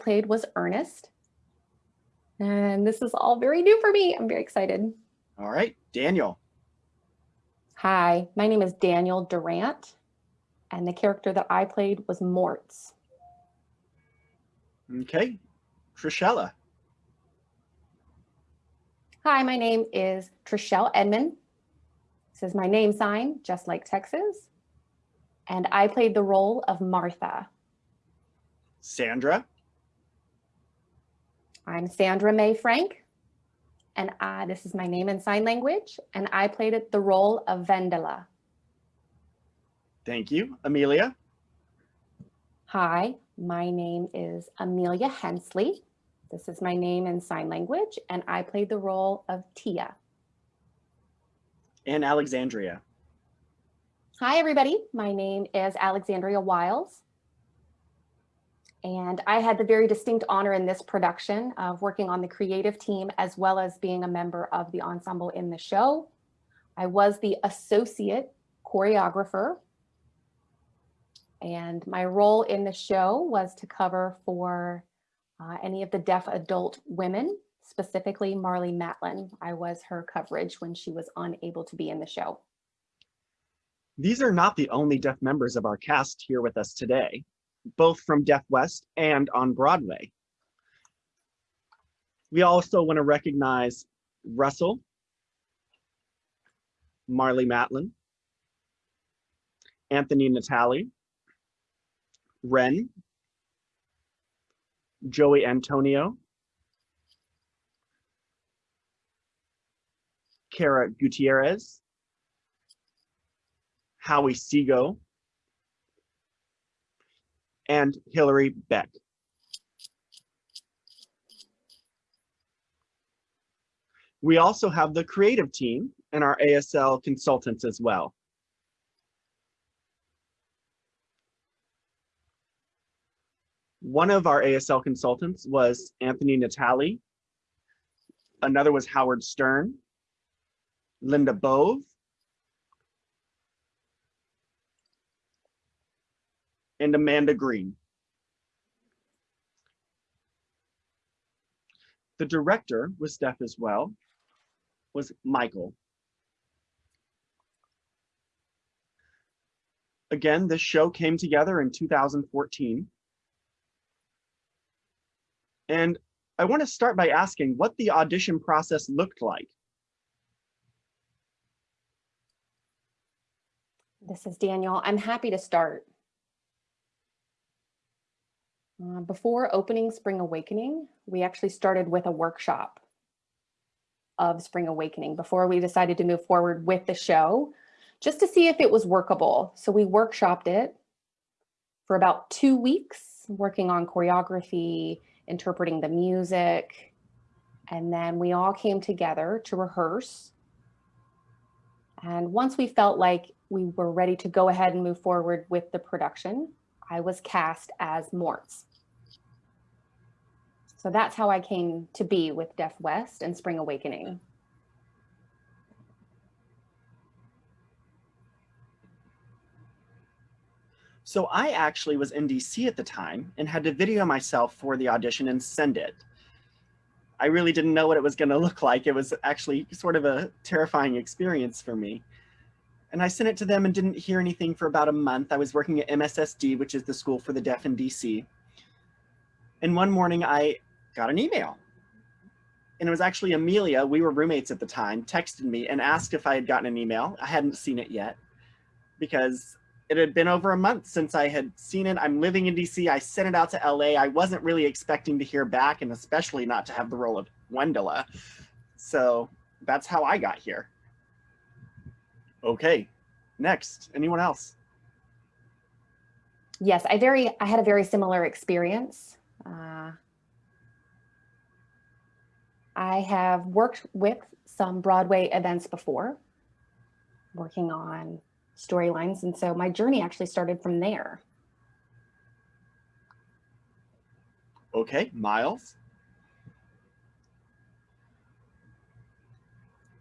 played was Ernest. And this is all very new for me. I'm very excited. All right, Daniel. Hi, my name is Daniel Durant, and the character that I played was Moritz. Okay, Trishella. Hi, my name is Treshelle Edmond. This is my name sign, just like Texas. And I played the role of Martha. Sandra. I'm Sandra Mae Frank, and I, this is my name in sign language, and I played the role of Wendla. Thank you. Amelia. Hi, my name is Amelia Hensley. This is my name in sign language, and I played the role of Thea. And Alexandria. Hi, everybody. My name is Alexandria Wailes. And I had the very distinct honor in this production of working on the creative team as well as being a member of the ensemble in the show. I was the associate choreographer. And my role in the show was to cover for uh, any of the deaf adult women, specifically Marlee Matlin. I was her coverage when she was unable to be in the show. These are not the only deaf members of our cast here with us today both from Deaf West and on Broadway. We also want to recognize Russell, Marlee Matlin, Anthony Natale, Ren, Joey Antonio, Kara Gutierrez, Howie Seago, and Hillary Baack. We also have the creative team and our ASL consultants as well. One of our ASL consultants was Anthony Natale. Another was Howard Stern, Linda Bove, and Amanda Green. The director was deaf as well, was Michael. Again, this show came together in 2014. And I want to start by asking what the audition process looked like. This is Daniel. I'm happy to start. Uh, before opening Spring Awakening, we actually started with a workshop of Spring Awakening before we decided to move forward with the show, just to see if it was workable. So we workshopped it for about two weeks, working on choreography, interpreting the music, and then we all came together to rehearse. And once we felt like we were ready to go ahead and move forward with the production, I was cast as Moritz. So that's how I came to be with Deaf West and Spring Awakening. So I actually was in DC at the time and had to video myself for the audition and send it. I really didn't know what it was going to look like. It was actually sort of a terrifying experience for me. And I sent it to them and didn't hear anything for about a month. I was working at MSSD, which is the School for the Deaf in DC. And one morning I got an email. And it was actually Amelia, we were roommates at the time, texted me and asked if I had gotten an email. I hadn't seen it yet because it had been over a month since I had seen it. I'm living in DC. I sent it out to LA. I wasn't really expecting to hear back and especially not to have the role of Wendla. So that's how I got here. Okay, next, anyone else? Yes, I very I had a very similar experience. Uh, I have worked with some Broadway events before, working on storylines. And so my journey actually started from there. Okay, Miles.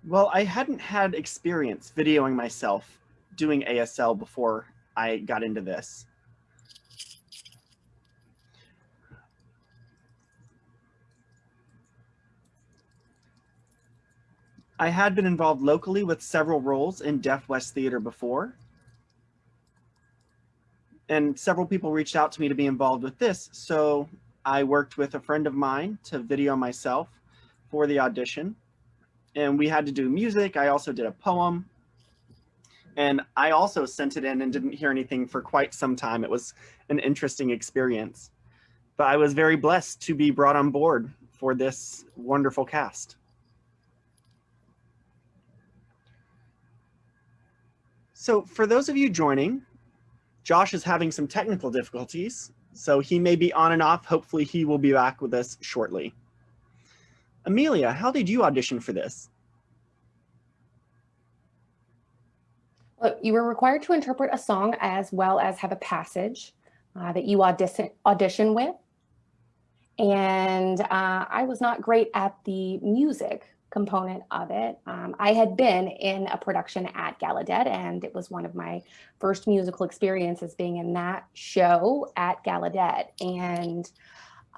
Well, I hadn't had experience videoing myself doing ASL before I got into this. I had been involved locally with several roles in Deaf West Theater before. And several people reached out to me to be involved with this. So I worked with a friend of mine to video myself for the audition. And we had to do music. I also did a poem. And I also sent it in and didn't hear anything for quite some time. It was an interesting experience. But I was very blessed to be brought on board for this wonderful cast. So for those of you joining, Josh is having some technical difficulties, so he may be on and off. Hopefully he will be back with us shortly. Amelia, how did you audition for this? Well, you were required to interpret a song as well as have a passage uh, that you audition, audition with. And uh, I was not great at the music component of it. Um, I had been in a production at Gallaudet and it was one of my first musical experiences being in that show at Gallaudet. And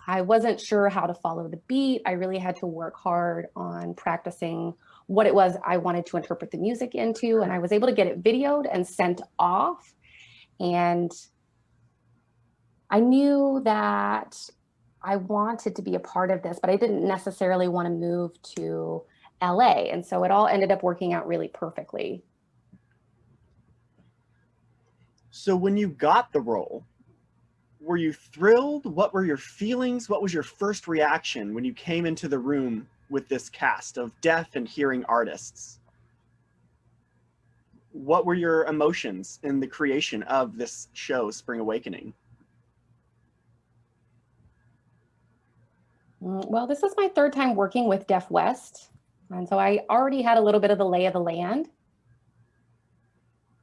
I wasn't sure how to follow the beat. I really had to work hard on practicing what it was I wanted to interpret the music into. And I was able to get it videoed and sent off. And I knew that I wanted to be a part of this, but I didn't necessarily want to move to LA. And so it all ended up working out really perfectly. So when you got the role, were you thrilled? What were your feelings? What was your first reaction when you came into the room with this cast of deaf and hearing artists? What were your emotions in the creation of this show, Spring Awakening? Mm, well, this is my third time working with Deaf West. And so I already had a little bit of the lay of the land.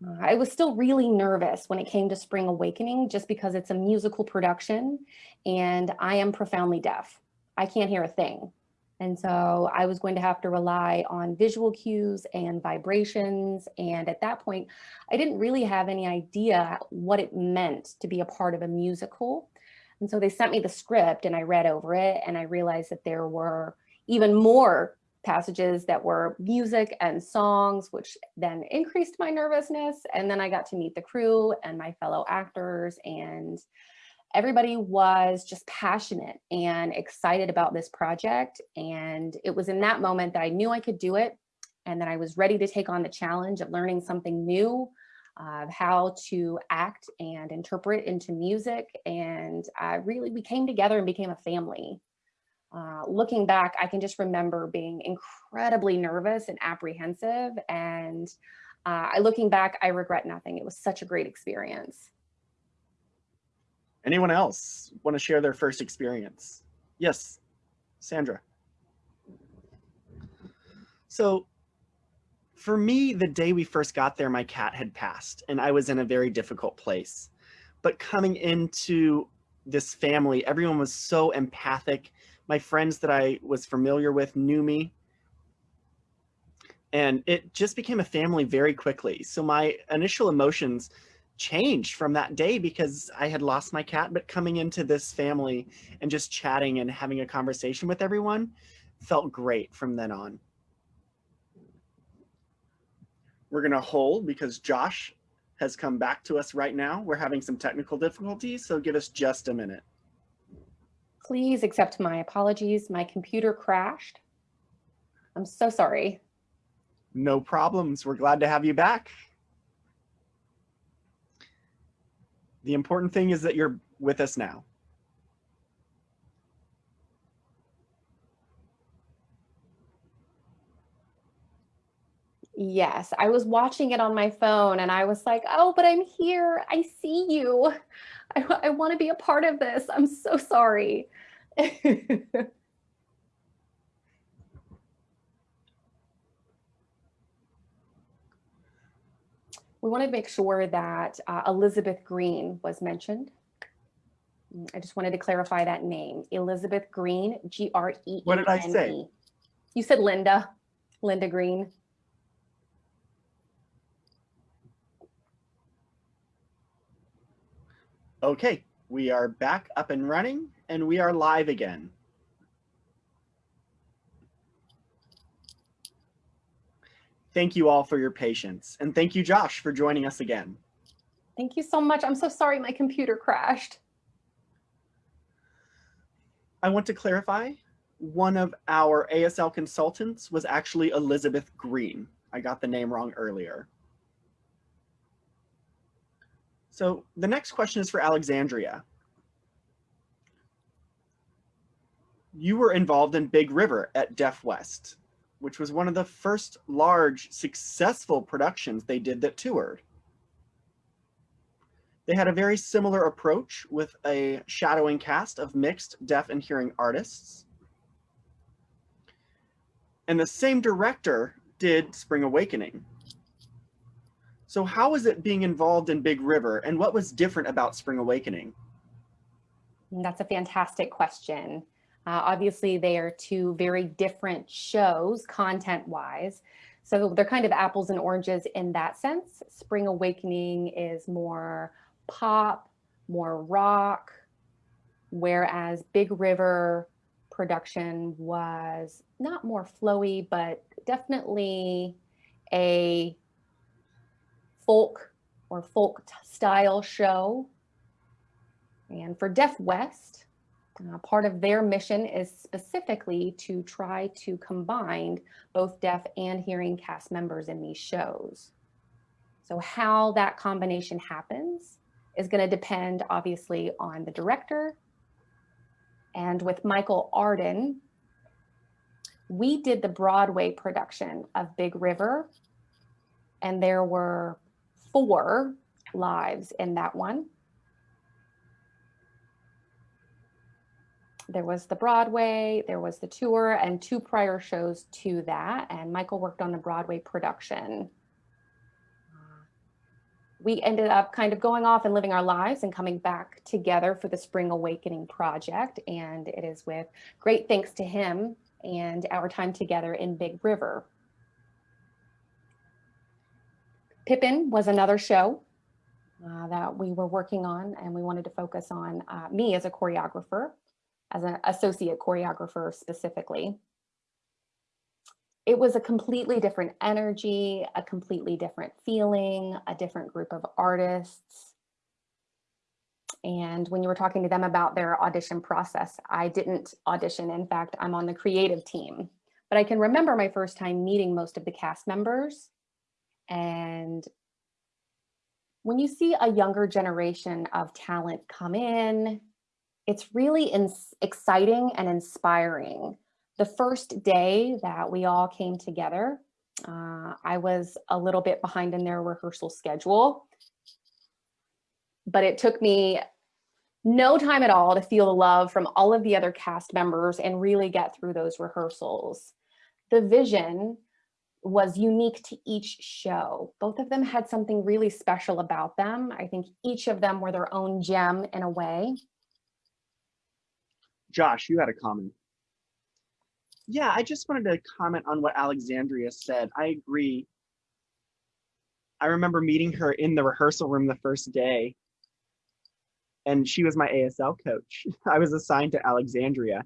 Uh, I was still really nervous when it came to Spring Awakening just because it's a musical production and I am profoundly deaf. I can't hear a thing. And so I was going to have to rely on visual cues and vibrations. And at that point, I didn't really have any idea what it meant to be a part of a musical. And so they sent me the script and I read over it and I realized that there were even more passages that were music and songs, which then increased my nervousness. And then I got to meet the crew and my fellow actors and everybody was just passionate and excited about this project. And it was in that moment that I knew I could do it and that I was ready to take on the challenge of learning something new of how to act and interpret into music. And uh, really, we came together and became a family. Uh, looking back, I can just remember being incredibly nervous and apprehensive. And uh, looking back, I regret nothing. It was such a great experience. Anyone else want to share their first experience? Yes, Sandra. So for me, the day we first got there, my cat had passed and I was in a very difficult place. But coming into this family, everyone was so empathic. My friends that I was familiar with knew me. And it just became a family very quickly. So my initial emotions changed from that day because I had lost my cat, but coming into this family and just chatting and having a conversation with everyone felt great from then on. We're going to hold because Josh has come back to us right now. We're having some technical difficulties, so give us just a minute. Please accept my apologies. My computer crashed. I'm so sorry. No problems. We're glad to have you back. The important thing is that you're with us now. Yes, I was watching it on my phone and I was like, oh, but I'm here. I see you. I, I want to be a part of this. I'm so sorry. we want to make sure that uh, Elizabeth Greene was mentioned. I just wanted to clarify that name. Elizabeth Greene, G-R-E-E-N-E. What did I say? You said Linda, Linda Green. Okay, we are back up and running and we are live again. Thank you all for your patience. And thank you, Josh, for joining us again. Thank you so much. I'm so sorry my computer crashed. I want to clarify, one of our ASL consultants was actually Elizabeth Greene. I got the name wrong earlier. So the next question is for Alexandria. You were involved in Big River at Deaf West, which was one of the first large successful productions they did that toured. They had a very similar approach with a shadowing cast of mixed deaf and hearing artists. And the same director did Spring Awakening. So how was it being involved in Big River and what was different about Spring Awakening? That's a fantastic question. Uh, obviously, they are two very different shows content-wise. So they're kind of apples and oranges in that sense. Spring Awakening is more pop, more rock, whereas Big River production was not more flowy, but definitely a folk or folk style show. And for Deaf West, uh, part of their mission is specifically to try to combine both deaf and hearing cast members in these shows. So how that combination happens is going to depend obviously on the director. And with Michael Arden, we did the Broadway production of Big River, and there were four lives in that one. There was the Broadway, there was the tour, and two prior shows to that. And Michael worked on the Broadway production. We ended up kind of going off and living our lives and coming back together for the Spring Awakening project. And it is with great thanks to him and our time together in Big River. Pippin was another show uh, that we were working on and we wanted to focus on uh, me as a choreographer as an associate choreographer specifically. It was a completely different energy, a completely different feeling, a different group of artists. And when you were talking to them about their audition process, I didn't audition. In fact, I'm on the creative team. But I can remember my first time meeting most of the cast members. And when you see a younger generation of talent come in, it's really exciting and inspiring. The first day that we all came together, uh, I was a little bit behind in their rehearsal schedule, but it took me no time at all to feel the love from all of the other cast members and really get through those rehearsals. The vision was unique to each show. Both of them had something really special about them. I think each of them were their own gem in a way. Josh, you had a comment. Yeah, I just wanted to comment on what Alexandria said. I agree. I remember meeting her in the rehearsal room the first day, and she was my ASL coach. I was assigned to Alexandria.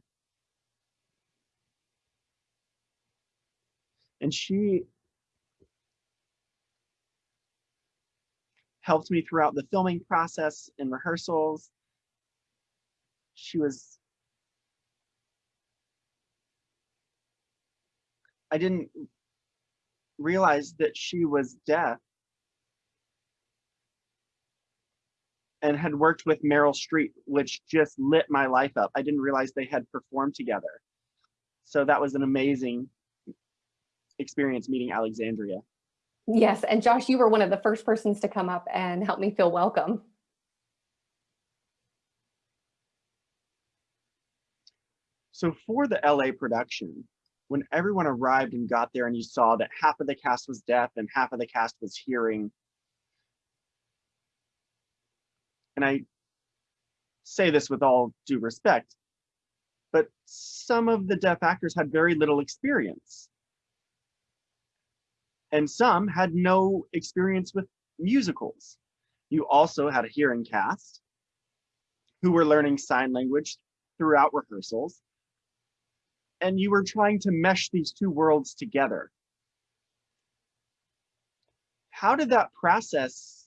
And she helped me throughout the filming process and rehearsals. She was I didn't realize that she was deaf and had worked with Meryl Streep, which just lit my life up. I didn't realize they had performed together. So that was an amazing experience meeting Alexandria. Yes, and Josh, you were one of the first persons to come up and help me feel welcome. So for the LA production, when everyone arrived and got there and you saw that half of the cast was deaf and half of the cast was hearing. And I say this with all due respect, but some of the deaf actors had very little experience. And some had no experience with musicals. You also had a hearing cast who were learning sign language throughout rehearsals and you were trying to mesh these two worlds together. how did that process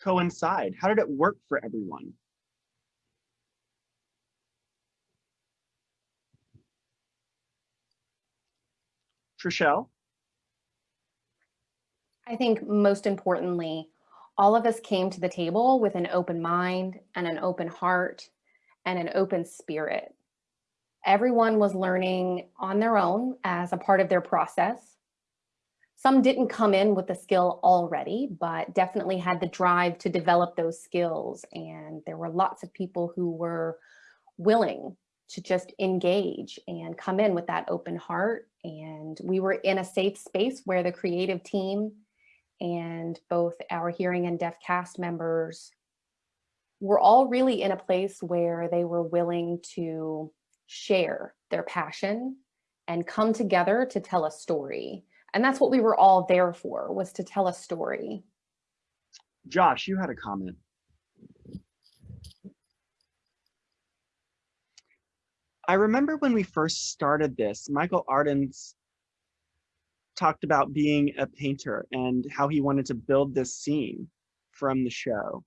coincide? How did it work for everyone? Treshelle? I think most importantly, all of us came to the table with an open mind and an open heart and an open spirit. Everyone was learning on their own as a part of their process. Some didn't come in with the skill already, but definitely had the drive to develop those skills. And there were lots of people who were willing to just engage and come in with that open heart. And we were in a safe space where the creative team and both our hearing and deaf cast members were all really in a place where they were willing to share their passion and come together to tell a story. And that's what we were all there for, was to tell a story. Josh, you had a comment. I remember when we first started this, Michael Ardens talked about being a painter and how he wanted to build this scene from the show.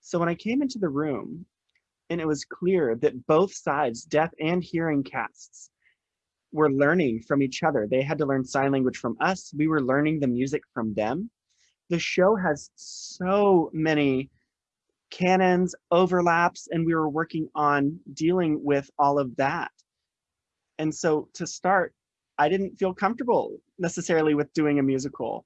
So when I came into the room and it was clear that both sides, deaf and hearing casts, were learning from each other. They had to learn sign language from us. We were learning the music from them. The show has so many canons, overlaps, and we were working on dealing with all of that. And so to start, I didn't feel comfortable necessarily with doing a musical.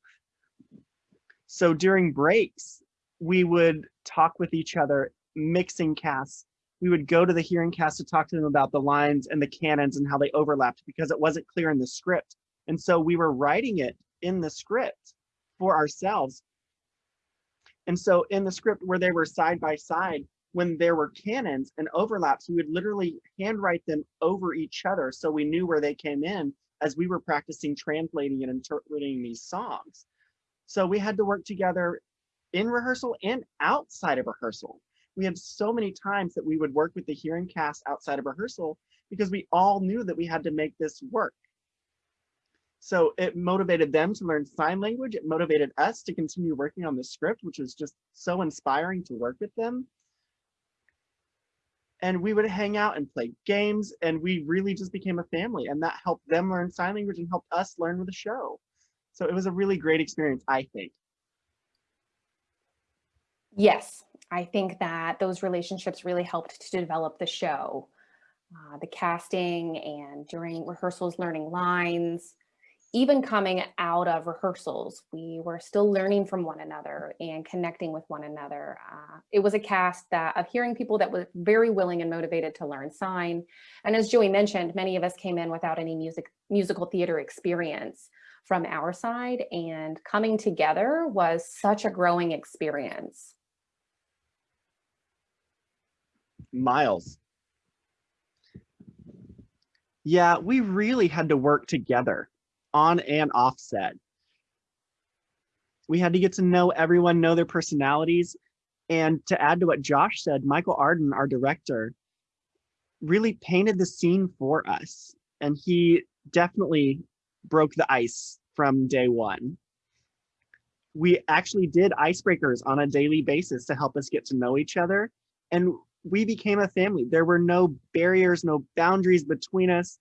So during breaks, we would talk with each other, mixing casts. We would go to the hearing cast to talk to them about the lines and the canons and how they overlapped because it wasn't clear in the script. And so we were writing it in the script for ourselves. And so in the script where they were side by side, when there were canons and overlaps, we would literally handwrite them over each other so we knew where they came in as we were practicing translating and interpreting these songs. So we had to work together in rehearsal and outside of rehearsal. We had so many times that we would work with the hearing cast outside of rehearsal because we all knew that we had to make this work. So it motivated them to learn sign language. It motivated us to continue working on the script, which was just so inspiring to work with them and we would hang out and play games and we really just became a family and that helped them learn sign language and helped us learn with the show. So it was a really great experience, I think. Yes, I think that those relationships really helped to develop the show. Uh, the casting and during rehearsals, learning lines, even coming out of rehearsals, we were still learning from one another and connecting with one another. Uh, it was a cast that of hearing people that were very willing and motivated to learn sign. And as Joey mentioned, many of us came in without any music musical theater experience from our side and coming together was such a growing experience. Miles. Yeah, we really had to work together on and offset. We had to get to know everyone, know their personalities. And to add to what Josh said, Michael Arden, our director, really painted the scene for us. And he definitely broke the ice from day one. We actually did icebreakers on a daily basis to help us get to know each other. And we became a family. There were no barriers, no boundaries between us.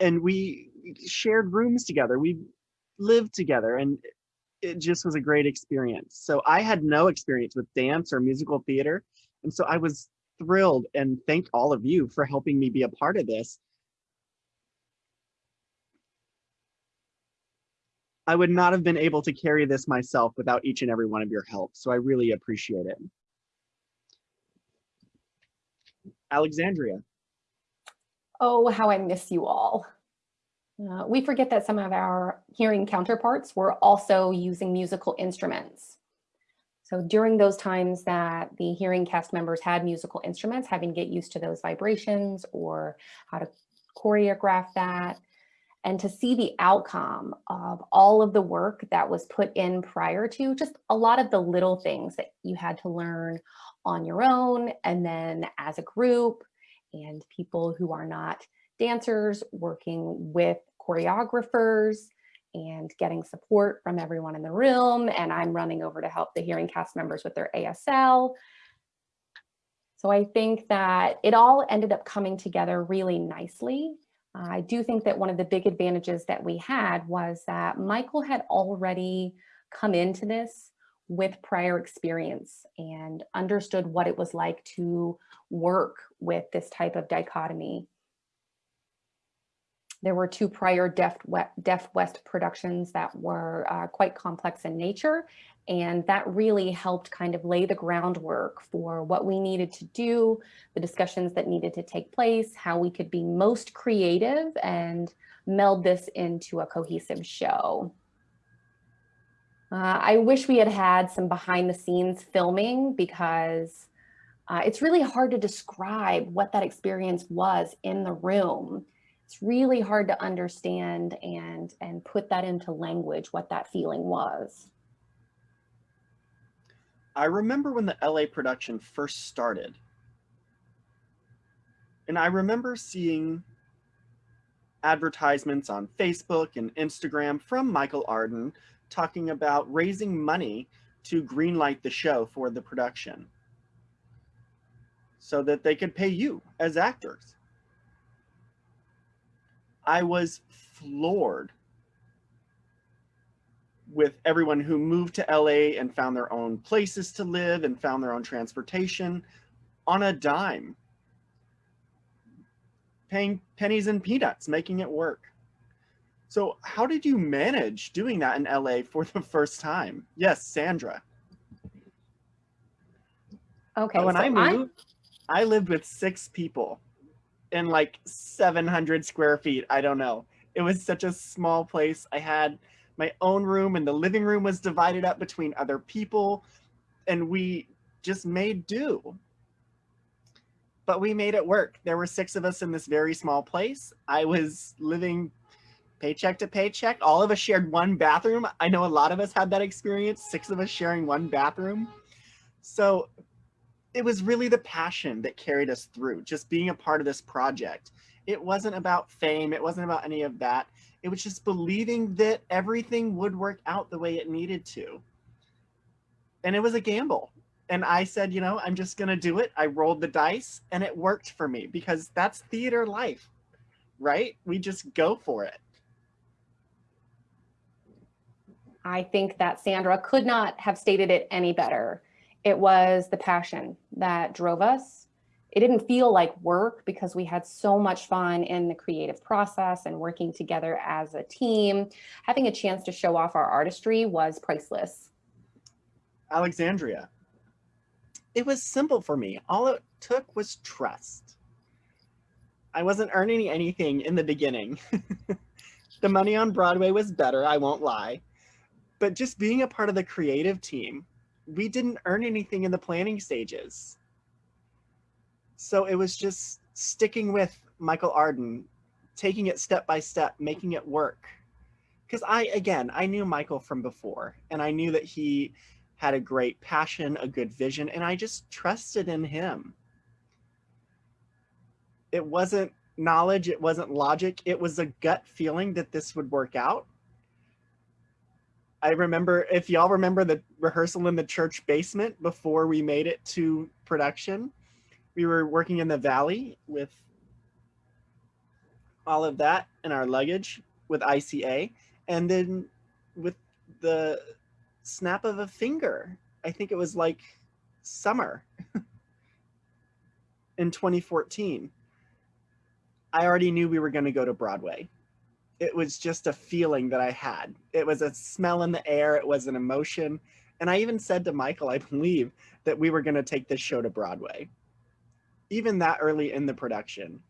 And we shared rooms together. We lived together and it just was a great experience. So I had no experience with dance or musical theater. And so I was thrilled and thank all of you for helping me be a part of this. I would not have been able to carry this myself without each and every one of your help. So I really appreciate it. Alexandria. Oh, how I miss you all. Uh, we forget that some of our hearing counterparts were also using musical instruments. So during those times that the hearing cast members had musical instruments, having to get used to those vibrations or how to choreograph that, and to see the outcome of all of the work that was put in prior to just a lot of the little things that you had to learn on your own and then as a group and people who are not dancers, working with choreographers, and getting support from everyone in the room. And I'm running over to help the hearing cast members with their ASL. So I think that it all ended up coming together really nicely. Uh, I do think that one of the big advantages that we had was that Michael had already come into this with prior experience and understood what it was like to work with this type of dichotomy. There were two prior Deaf, West productions that were uh, quite complex in nature, and that really helped kind of lay the groundwork for what we needed to do, the discussions that needed to take place, how we could be most creative and meld this into a cohesive show. Uh, I wish we had had some behind the scenes filming because uh, it's really hard to describe what that experience was in the room. It's really hard to understand and, and put that into language, what that feeling was. I remember when the LA production first started. And I remember seeing advertisements on Facebook and Instagram from Michael Arden talking about raising money to greenlight the show for the production so that they could pay you as actors. I was floored with everyone who moved to LA and found their own places to live and found their own transportation on a dime, paying pennies and peanuts, making it work. So how did you manage doing that in LA for the first time? Yes, Sandra. Okay. When so I moved, I lived with six people in like 700 square feet. I don't know. It was such a small place. I had my own room and the living room was divided up between other people and we just made do. But we made it work. There were six of us in this very small place. I was living paycheck to paycheck. All of us shared one bathroom. I know a lot of us had that experience, six of us sharing one bathroom. So it was really the passion that carried us through, just being a part of this project. It wasn't about fame. It wasn't about any of that. It was just believing that everything would work out the way it needed to. And it was a gamble. And I said, you know, I'm just going to do it. I rolled the dice and it worked for me because that's theater life, right? We just go for it. I think that Sandra could not have stated it any better. It was the passion that drove us. It didn't feel like work because we had so much fun in the creative process and working together as a team. Having a chance to show off our artistry was priceless. Alexandria. It was simple for me. All it took was trust. I wasn't earning anything in the beginning. the money on Broadway was better, I won't lie but just being a part of the creative team, we didn't earn anything in the planning stages. So it was just sticking with Michael Arden, taking it step by step, making it work. Because I, again, I knew Michael from before, and I knew that he had a great passion, a good vision, and I just trusted in him. It wasn't knowledge, it wasn't logic, it was a gut feeling that this would work out I remember, if y'all remember the rehearsal in the church basement before we made it to production, we were working in the valley with all of that and our luggage with ICA. And then with the snap of a finger, I think it was like summer in 2014, I already knew we were going to go to Broadway it was just a feeling that I had. It was a smell in the air. It was an emotion. And I even said to Michael, I believe, that we were going to take this show to Broadway, even that early in the production.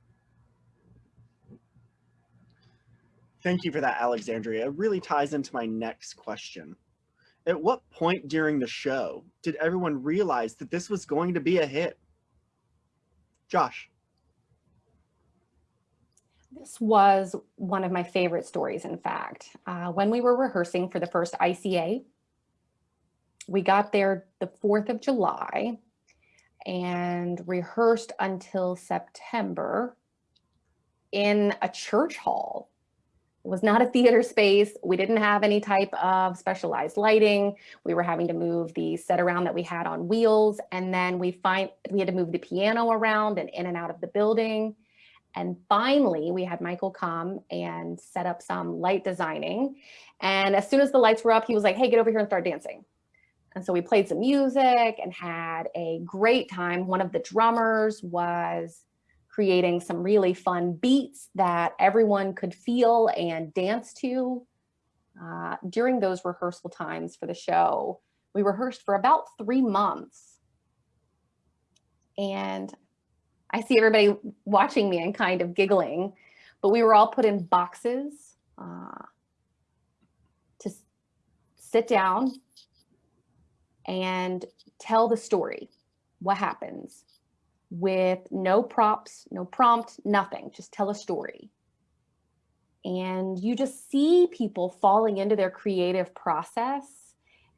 Thank you for that, Alexandria. It really ties into my next question. At what point during the show did everyone realize that this was going to be a hit? Josh. This was one of my favorite stories, in fact. Uh, when we were rehearsing for the first ICA, we got there the 4th of July and rehearsed until September. in a church hall. It was not a theater space. We didn't have any type of specialized lighting. We were having to move the set around that we had on wheels. And then we find we had to move the piano around and in and out of the building. And finally, we had Michael come and set up some light designing. And as soon as the lights were up, he was like, hey, get over here and start dancing. And so we played some music and had a great time. One of the drummers was creating some really fun beats that everyone could feel and dance to. Uh, during those rehearsal times for the show, we rehearsed for about three months. And I see everybody watching me and kind of giggling, but we were all put in boxes uh, to sit down and tell the story, what happens with no props, no prompt, nothing, just tell a story. And you just see people falling into their creative process.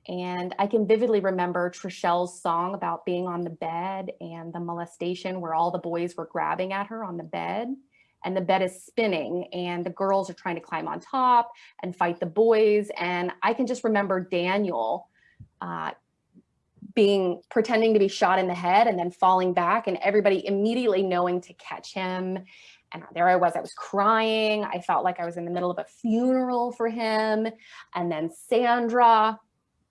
And I can vividly remember Treshelle's song about being on the bed and the molestation where all the boys were grabbing at her on the bed and the bed is spinning and the girls are trying to climb on top and fight the boys. And I can just remember Daniel uh, being pretending to be shot in the head and then falling back and everybody immediately knowing to catch him. And there I was, I was crying. I felt like I was in the middle of a funeral for him. And then Sandra.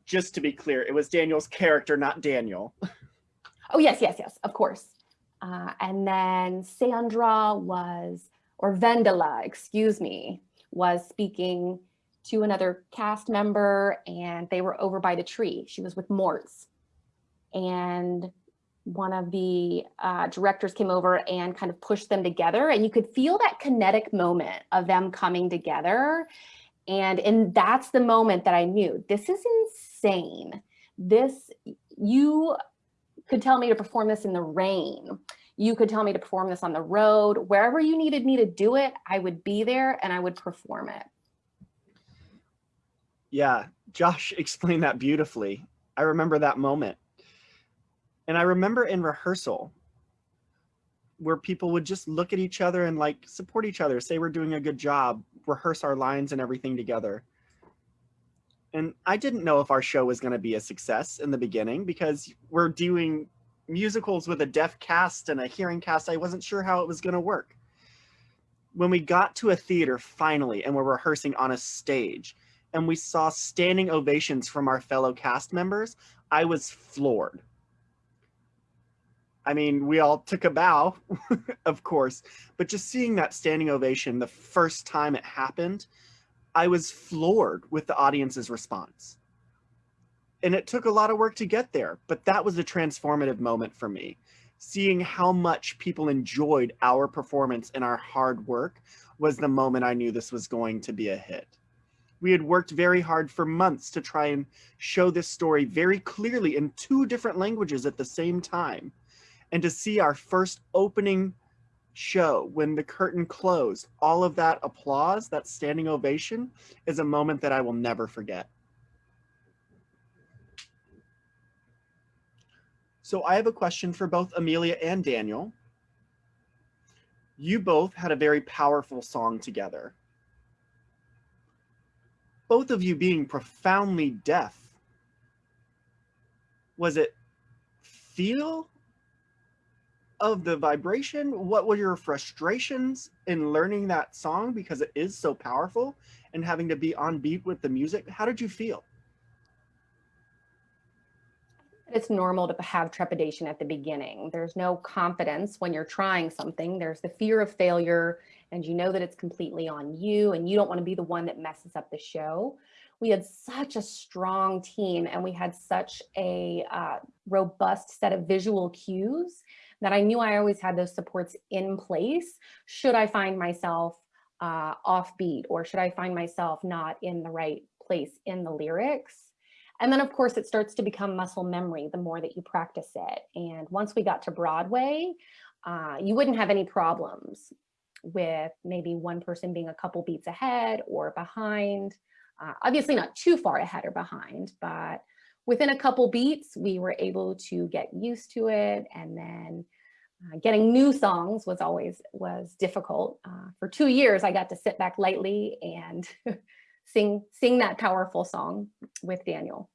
Just to be clear, it was Daniel's character, not Daniel. Oh, yes, yes, yes, of course. Uh, and then Sandra was, or Wendla, excuse me, was speaking to another cast member and they were over by the tree. She was with Moritz and one of the uh, directors came over and kind of pushed them together and you could feel that kinetic moment of them coming together and and that's the moment that I knew this is insane. This you could tell me to perform this in the rain. You could tell me to perform this on the road. Wherever you needed me to do it I would be there and I would perform it. Yeah Josh explained that beautifully. I remember that moment. And I remember in rehearsal where people would just look at each other and like support each other, say we're doing a good job, rehearse our lines and everything together. And I didn't know if our show was going to be a success in the beginning because we're doing musicals with a deaf cast and a hearing cast. I wasn't sure how it was going to work. When we got to a theater finally and we're rehearsing on a stage and we saw standing ovations from our fellow cast members, I was floored. I mean, we all took a bow, of course, but just seeing that standing ovation the first time it happened, I was floored with the audience's response. And it took a lot of work to get there, but that was a transformative moment for me. Seeing how much people enjoyed our performance and our hard work was the moment I knew this was going to be a hit. We had worked very hard for months to try and show this story very clearly in two different languages at the same time and to see our first opening show when the curtain closed, all of that applause, that standing ovation is a moment that I will never forget. So I have a question for both Amelia and Daniel. You both had a very powerful song together. Both of you being profoundly deaf. Was it feel of the vibration, what were your frustrations in learning that song because it is so powerful and having to be on beat with the music? How did you feel? It's normal to have trepidation at the beginning. There's no confidence when you're trying something. There's the fear of failure and you know that it's completely on you and you don't want to be the one that messes up the show. We had such a strong team and we had such a uh, robust set of visual cues that I knew I always had those supports in place should I find myself uh, offbeat or should I find myself not in the right place in the lyrics. And then of course it starts to become muscle memory the more that you practice it. And once we got to Broadway, uh, you wouldn't have any problems with maybe one person being a couple beats ahead or behind. Uh, obviously not too far ahead or behind, but within a couple beats, we were able to get used to it. And then Uh, getting new songs was always was difficult. Uh, for two years, I got to sit back lightly and sing sing that powerful song with Daniel.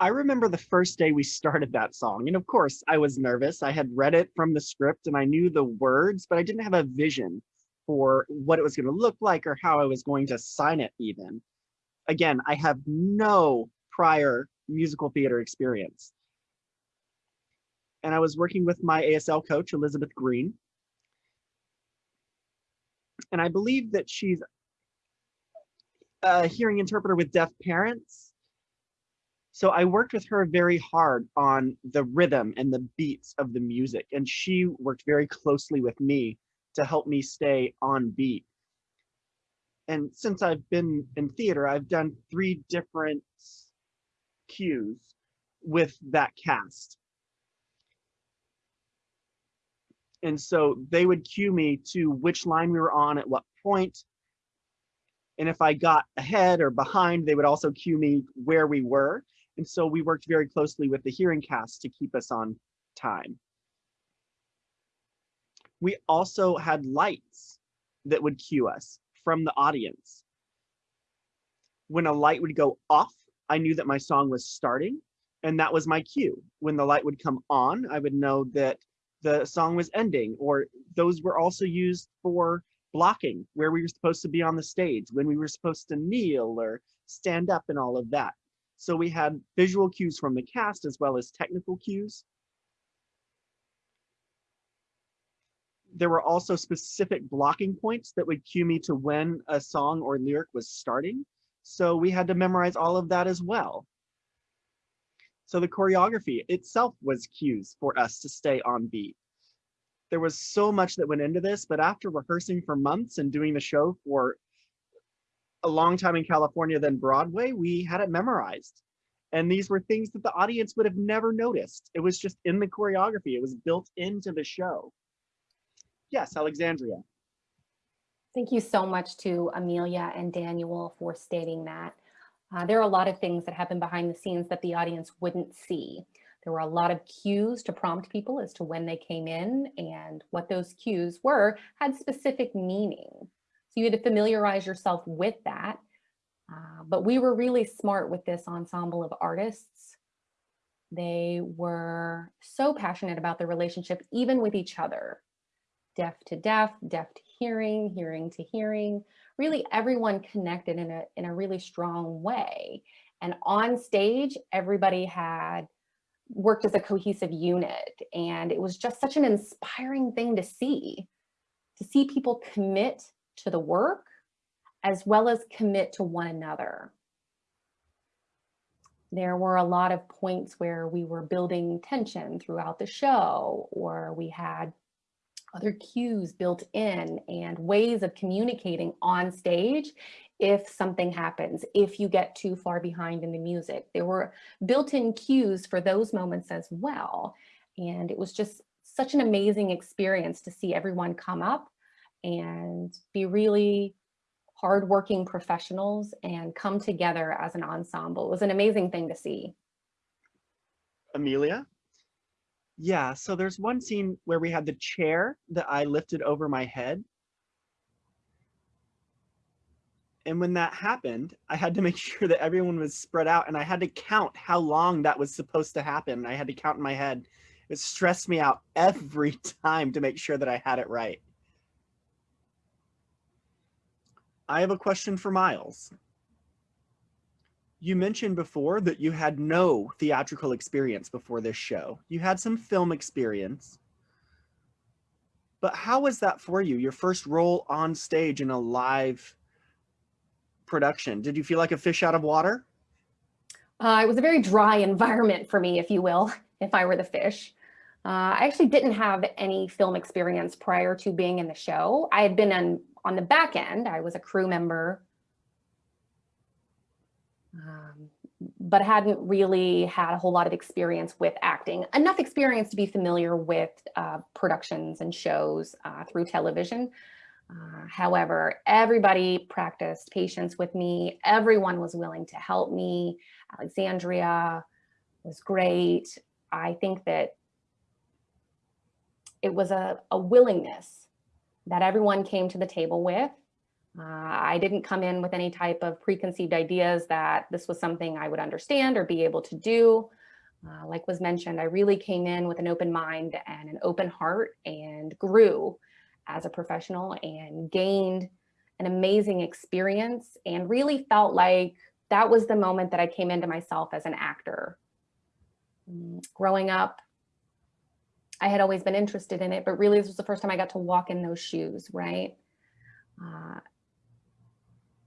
I remember the first day we started that song. And of course, I was nervous. I had read it from the script and I knew the words, but I didn't have a vision for what it was going to look like or how I was going to sign it even. Again, I have no prior musical theater experience. And I was working with my ASL coach, Elizabeth Greene. And I believe that she's a hearing interpreter with deaf parents so I worked with her very hard on the rhythm and the beats of the music, and she worked very closely with me to help me stay on beat. And since I've been in theater, I've done three different cues with that cast. And so they would cue me to which line we were on at what point. And if I got ahead or behind, they would also cue me where we were. And so we worked very closely with the hearing cast to keep us on time. We also had lights that would cue us from the audience. When a light would go off, I knew that my song was starting and that was my cue. When the light would come on, I would know that the song was ending or those were also used for blocking where we were supposed to be on the stage, when we were supposed to kneel or stand up and all of that. So we had visual cues from the cast as well as technical cues. There were also specific blocking points that would cue me to when a song or lyric was starting. So we had to memorize all of that as well. So the choreography itself was cues for us to stay on beat. There was so much that went into this, but after rehearsing for months and doing the show for a long time in California than Broadway, we had it memorized. And these were things that the audience would have never noticed. It was just in the choreography. It was built into the show. Yes, Alexandria. Thank you so much to Amelia and Daniel for stating that. Uh, there are a lot of things that happen behind the scenes that the audience wouldn't see. There were a lot of cues to prompt people as to when they came in and what those cues were had specific meaning So you had to familiarize yourself with that. Uh, but we were really smart with this ensemble of artists. They were so passionate about the relationship, even with each other. Deaf to deaf, deaf to hearing, hearing to hearing, really everyone connected in a, in a really strong way. And on stage, everybody had worked as a cohesive unit. And it was just such an inspiring thing to see, to see people commit to the work as well as commit to one another. There were a lot of points where we were building tension throughout the show or we had other cues built in and ways of communicating on stage if something happens, if you get too far behind in the music. There were built-in cues for those moments as well. And it was just such an amazing experience to see everyone come up and be really hardworking professionals and come together as an ensemble. It was an amazing thing to see. Amelia? Yeah, so there's one scene where we had the chair that I lifted over my head. And when that happened, I had to make sure that everyone was spread out and I had to count how long that was supposed to happen. I had to count in my head. It stressed me out every time to make sure that I had it right. I have a question for Miles. You mentioned before that you had no theatrical experience before this show. You had some film experience. But how was that for you? Your first role on stage in a live production? Did you feel like a fish out of water? Uh, it was a very dry environment for me, if you will, if I were the fish. Uh, I actually didn't have any film experience prior to being in the show. I had been on on the back end, I was a crew member, um, but hadn't really had a whole lot of experience with acting. Enough experience to be familiar with uh, productions and shows uh, through television. Uh, however, everybody practiced patience with me. Everyone was willing to help me. Alexandria was great. I think that it was a, a willingness that everyone came to the table with. Uh, I didn't come in with any type of preconceived ideas that this was something I would understand or be able to do. Uh, like was mentioned, I really came in with an open mind and an open heart and grew as a professional and gained an amazing experience and really felt like that was the moment that I came into myself as an actor. Mm, growing up, I had always been interested in it, but really this was the first time I got to walk in those shoes, right? Uh,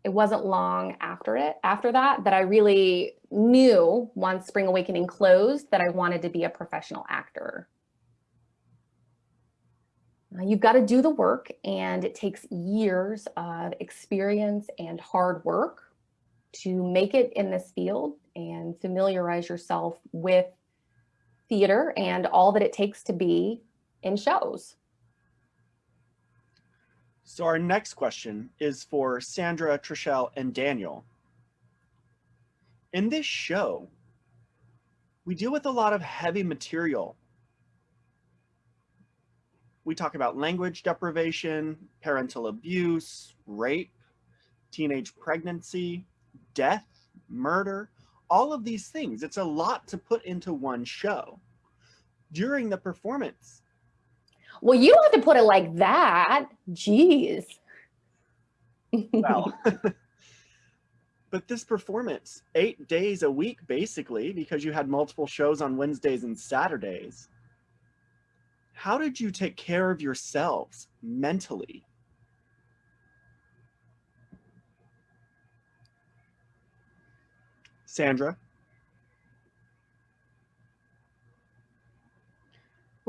it wasn't long after it, after that, that I really knew once Spring Awakening closed that I wanted to be a professional actor. You've got to do the work and it takes years of experience and hard work to make it in this field and familiarize yourself with theater and all that it takes to be in shows. So our next question is for Sandra, Treshelle, and Daniel. In this show, we deal with a lot of heavy material. We talk about language deprivation, parental abuse, rape, teenage pregnancy, death, murder, all of these things. It's a lot to put into one show. During the performance, well, you don't have to put it like that. Jeez. well, but this performance, eight days a week, basically, because you had multiple shows on Wednesdays and Saturdays. How did you take care of yourselves mentally? Sandra?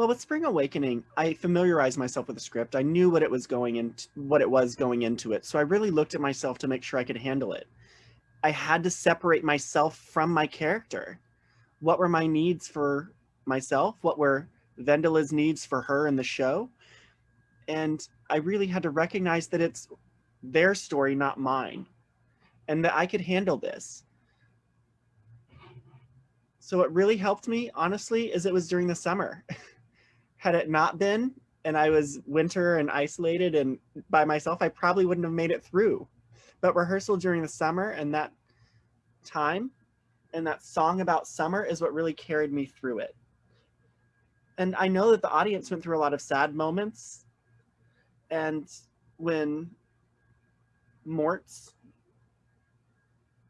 Well, with Spring Awakening, I familiarized myself with the script. I knew what it was going into what it was going into it. So I really looked at myself to make sure I could handle it. I had to separate myself from my character. What were my needs for myself? What were Wendla's needs for her in the show? And I really had to recognize that it's their story, not mine, and that I could handle this. So what really helped me, honestly, is it was during the summer. had it not been and I was winter and isolated and by myself, I probably wouldn't have made it through. But rehearsal during the summer and that time and that song about summer is what really carried me through it. And I know that the audience went through a lot of sad moments. And when Moritz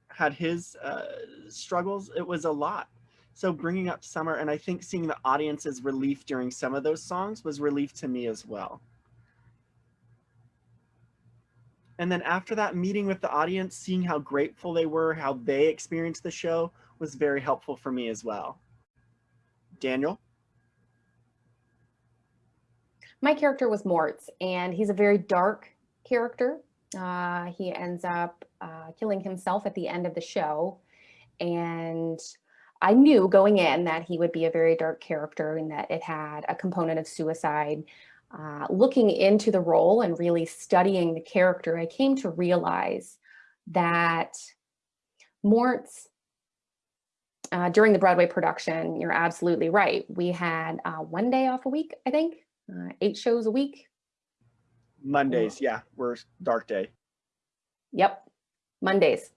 had his uh, struggles, it was a lot. So bringing up summer and I think seeing the audience's relief during some of those songs was relief to me as well. And then after that meeting with the audience, seeing how grateful they were, how they experienced the show was very helpful for me as well. Daniel? My character was Moritz and he's a very dark character. Uh, he ends up uh, killing himself at the end of the show. And I knew going in that he would be a very dark character and that it had a component of suicide. Uh, looking into the role and really studying the character, I came to realize that Moritz, uh, during the Broadway production, you're absolutely right. We had uh, one day off a week, I think, uh, eight shows a week. Mondays, yeah, we're dark day. Yep, Mondays.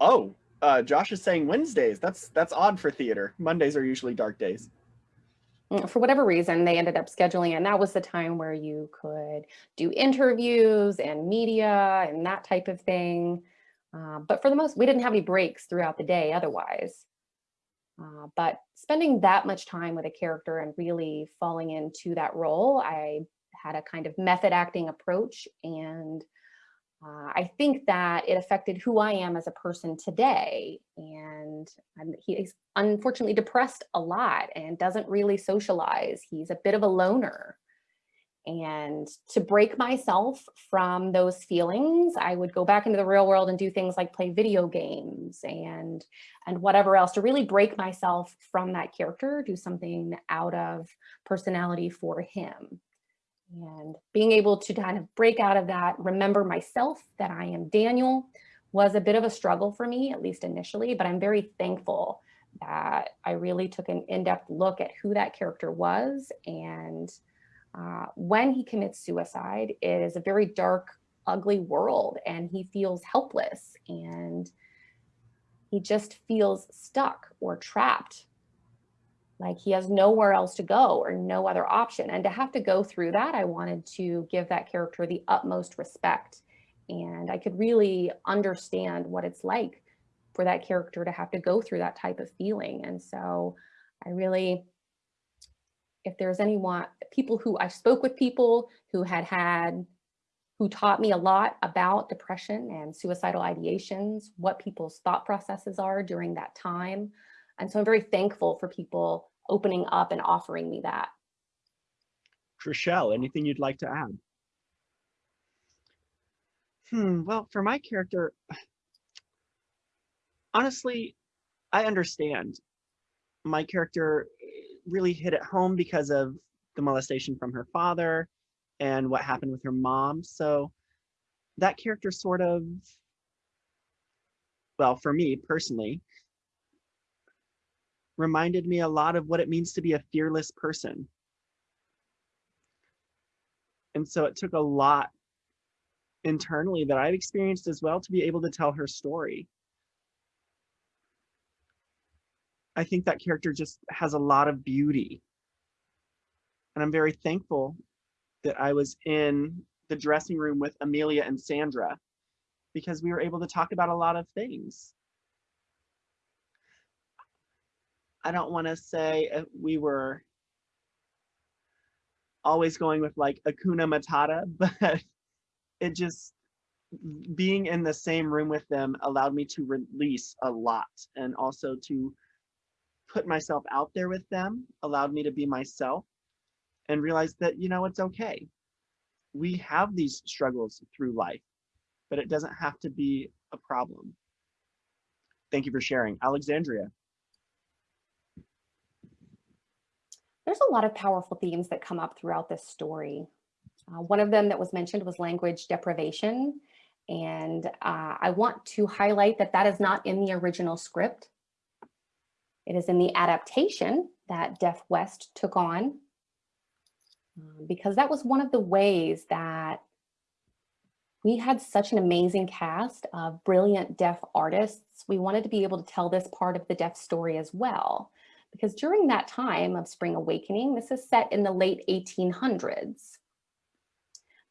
Oh, uh, Josh is saying Wednesdays. That's that's odd for theater. Mondays are usually dark days. Mm, for whatever reason, they ended up scheduling, and that was the time where you could do interviews and media and that type of thing. Uh, but for the most, we didn't have any breaks throughout the day otherwise. Uh, but spending that much time with a character and really falling into that role, I had a kind of method acting approach and uh, I think that it affected who I am as a person today. And I'm, he's unfortunately depressed a lot and doesn't really socialize. He's a bit of a loner. And to break myself from those feelings, I would go back into the real world and do things like play video games and, and whatever else to really break myself from that character, do something out of personality for him and being able to kind of break out of that, remember myself that I am Daniel was a bit of a struggle for me, at least initially, but I'm very thankful that I really took an in-depth look at who that character was. And uh, when he commits suicide, it is a very dark, ugly world and he feels helpless and he just feels stuck or trapped like he has nowhere else to go or no other option. And to have to go through that, I wanted to give that character the utmost respect. And I could really understand what it's like for that character to have to go through that type of feeling. And so I really, if there's anyone, people who I spoke with people who had had, who taught me a lot about depression and suicidal ideations, what people's thought processes are during that time. And so I'm very thankful for people opening up and offering me that. Treshelle, anything you'd like to add? Hmm, well, for my character, honestly, I understand. My character really hit it home because of the molestation from her father and what happened with her mom. So that character sort of, well, for me personally, reminded me a lot of what it means to be a fearless person. And so it took a lot internally that I've experienced as well to be able to tell her story. I think that character just has a lot of beauty. And I'm very thankful that I was in the dressing room with Amelia and Sandra because we were able to talk about a lot of things. I don't want to say uh, we were always going with like Hakuna Matata, but it just being in the same room with them allowed me to release a lot and also to put myself out there with them, allowed me to be myself and realize that, you know, it's okay. We have these struggles through life, but it doesn't have to be a problem. Thank you for sharing. Alexandria. There's a lot of powerful themes that come up throughout this story. Uh, one of them that was mentioned was language deprivation. And uh, I want to highlight that that is not in the original script. It is in the adaptation that Deaf West took on uh, because that was one of the ways that we had such an amazing cast of brilliant deaf artists. We wanted to be able to tell this part of the deaf story as well because during that time of Spring Awakening, this is set in the late 1800s.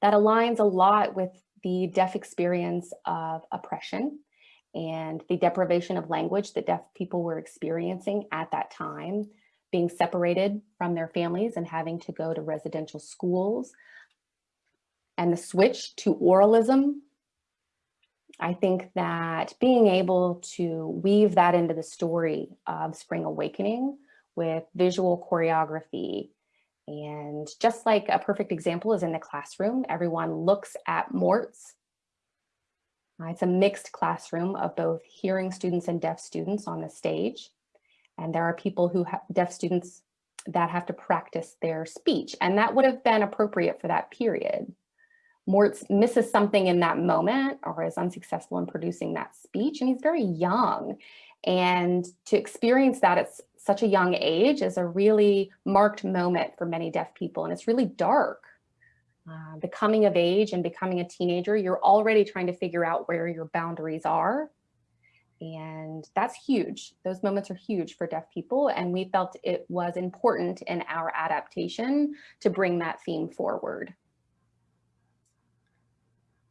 That aligns a lot with the deaf experience of oppression and the deprivation of language that deaf people were experiencing at that time, being separated from their families and having to go to residential schools, and the switch to oralism I think that being able to weave that into the story of Spring Awakening with visual choreography and just like a perfect example is in the classroom, everyone looks at Moritz. Uh, it's a mixed classroom of both hearing students and deaf students on the stage. And there are people who have deaf students that have to practice their speech. And that would have been appropriate for that period. Moritz misses something in that moment or is unsuccessful in producing that speech and he's very young. And to experience that at such a young age is a really marked moment for many deaf people and it's really dark. Uh, the coming of age and becoming a teenager, you're already trying to figure out where your boundaries are. And that's huge. Those moments are huge for deaf people. And we felt it was important in our adaptation to bring that theme forward.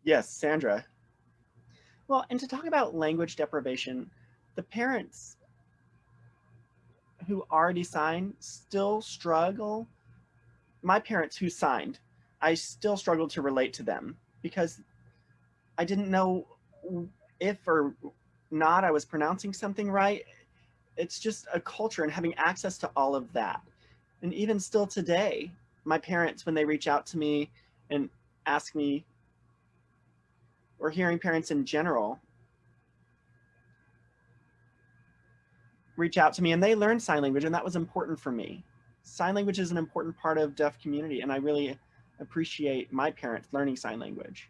Yes, Sandra. Well, and to talk about language deprivation, the parents who already signed still struggle. My parents who signed, I still struggle to relate to them because I didn't know if or not I was pronouncing something right. It's just a culture and having access to all of that. And even still today, my parents, when they reach out to me and ask me or hearing parents in general reach out to me and they learn sign language and that was important for me. Sign language is an important part of deaf community and I really appreciate my parents learning sign language.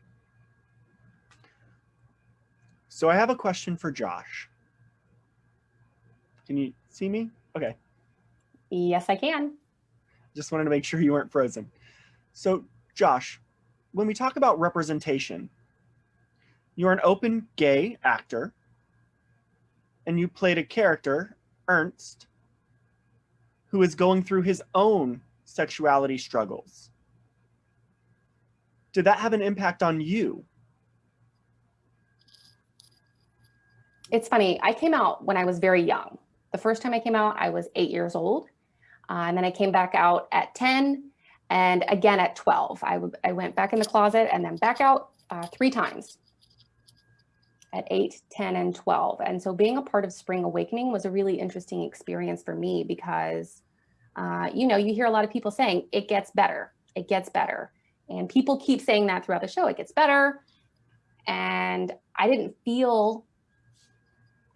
So I have a question for Josh. Can you see me? Okay. Yes, I can. Just wanted to make sure you weren't frozen. So Josh, when we talk about representation, you're an open gay actor and you played a character, Ernst, who is going through his own sexuality struggles. Did that have an impact on you? It's funny. I came out when I was very young. The first time I came out, I was eight years old. Uh, and then I came back out at 10 and again at 12. I, I went back in the closet and then back out uh, three times at 8, 10, and 12. And so being a part of Spring Awakening was a really interesting experience for me because, uh, you know, you hear a lot of people saying it gets better, it gets better. And people keep saying that throughout the show, it gets better. And I didn't feel,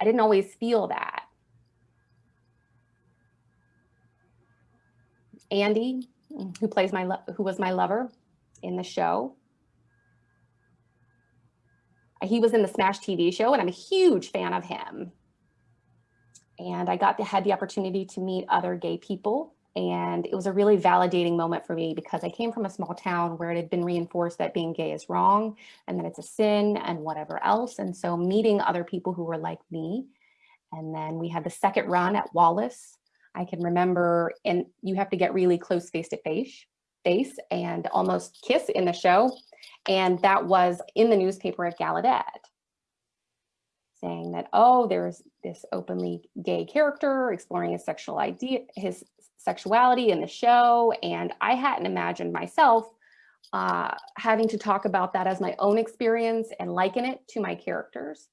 I didn't always feel that. Andy, who plays my, who was my lover in the show, he was in the Smash TV show and I'm a huge fan of him. And I got to had the opportunity to meet other gay people. And it was a really validating moment for me because I came from a small town where it had been reinforced that being gay is wrong and that it's a sin and whatever else. And so meeting other people who were like me. And then we had the second run at Wallis. I can remember, and you have to get really close face to face, face and almost kiss in the show. And that was in the newspaper at Gallaudet saying that, oh, there's this openly gay character exploring his sexual idea, his sexuality in the show. And I hadn't imagined myself uh, having to talk about that as my own experience and liken it to my characters.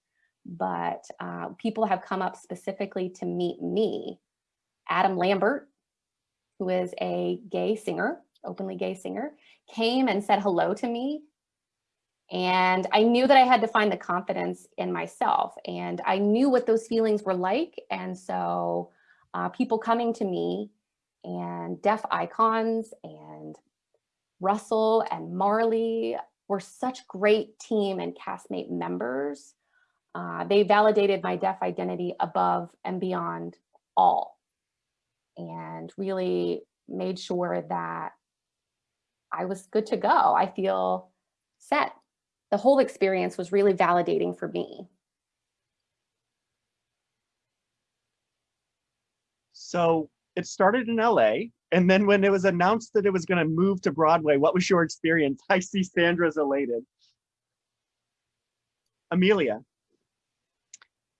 But uh, people have come up specifically to meet me. Adam Lambert, who is a gay singer, openly gay singer, came and said hello to me and I knew that I had to find the confidence in myself and I knew what those feelings were like. And so uh, people coming to me and deaf icons and Russell and Marlee were such great team and castmate members. Uh, they validated my deaf identity above and beyond all and really made sure that I was good to go. I feel set the whole experience was really validating for me. So it started in LA. And then when it was announced that it was going to move to Broadway, what was your experience? I see Sandra's elated. Amelia,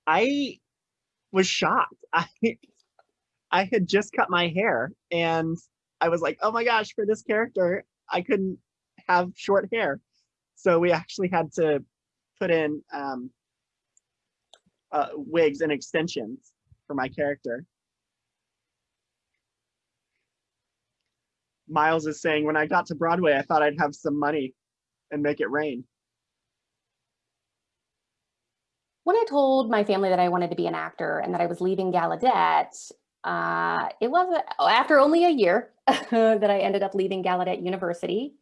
I was shocked. I, I had just cut my hair and I was like, oh my gosh, for this character, I couldn't have short hair. So we actually had to put in um, uh, wigs and extensions for my character. Miles is saying, when I got to Broadway, I thought I'd have some money and make it rain. When I told my family that I wanted to be an actor and that I was leaving Gallaudet, uh, it was after only a year that I ended up leaving Gallaudet University.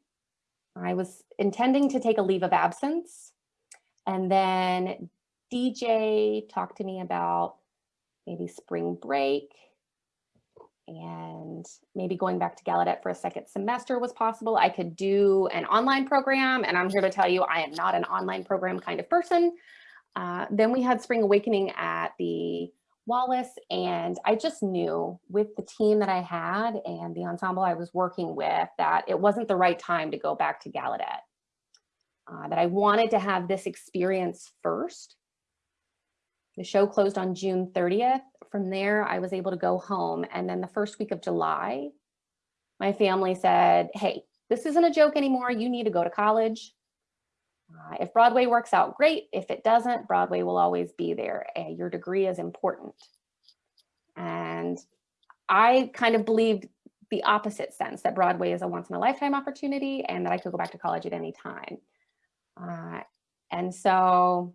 I was intending to take a leave of absence. And then DJ talked to me about maybe spring break and maybe going back to Gallaudet for a second semester was possible. I could do an online program and I'm here to tell you I am not an online program kind of person. Uh, then we had Spring Awakening at the Wallis and I just knew with the team that I had and the ensemble I was working with that it wasn't the right time to go back to Gallaudet. Uh, that I wanted to have this experience first. The show closed on June 30th. From there, I was able to go home. And then the first week of July, my family said, hey, this isn't a joke anymore. You need to go to college. Uh, if Broadway works out, great. If it doesn't, Broadway will always be there. Uh, your degree is important. And I kind of believed the opposite sense that Broadway is a once in a lifetime opportunity and that I could go back to college at any time. Uh, and so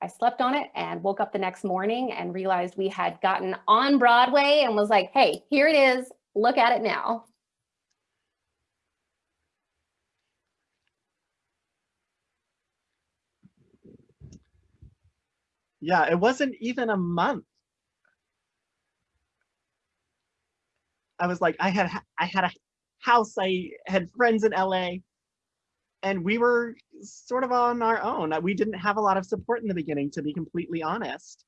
I slept on it and woke up the next morning and realized we had gotten on Broadway and was like, hey, here it is. Look at it now. Yeah, it wasn't even a month I was like, I had I had a house, I had friends in LA, and we were sort of on our own. We didn't have a lot of support in the beginning, to be completely honest.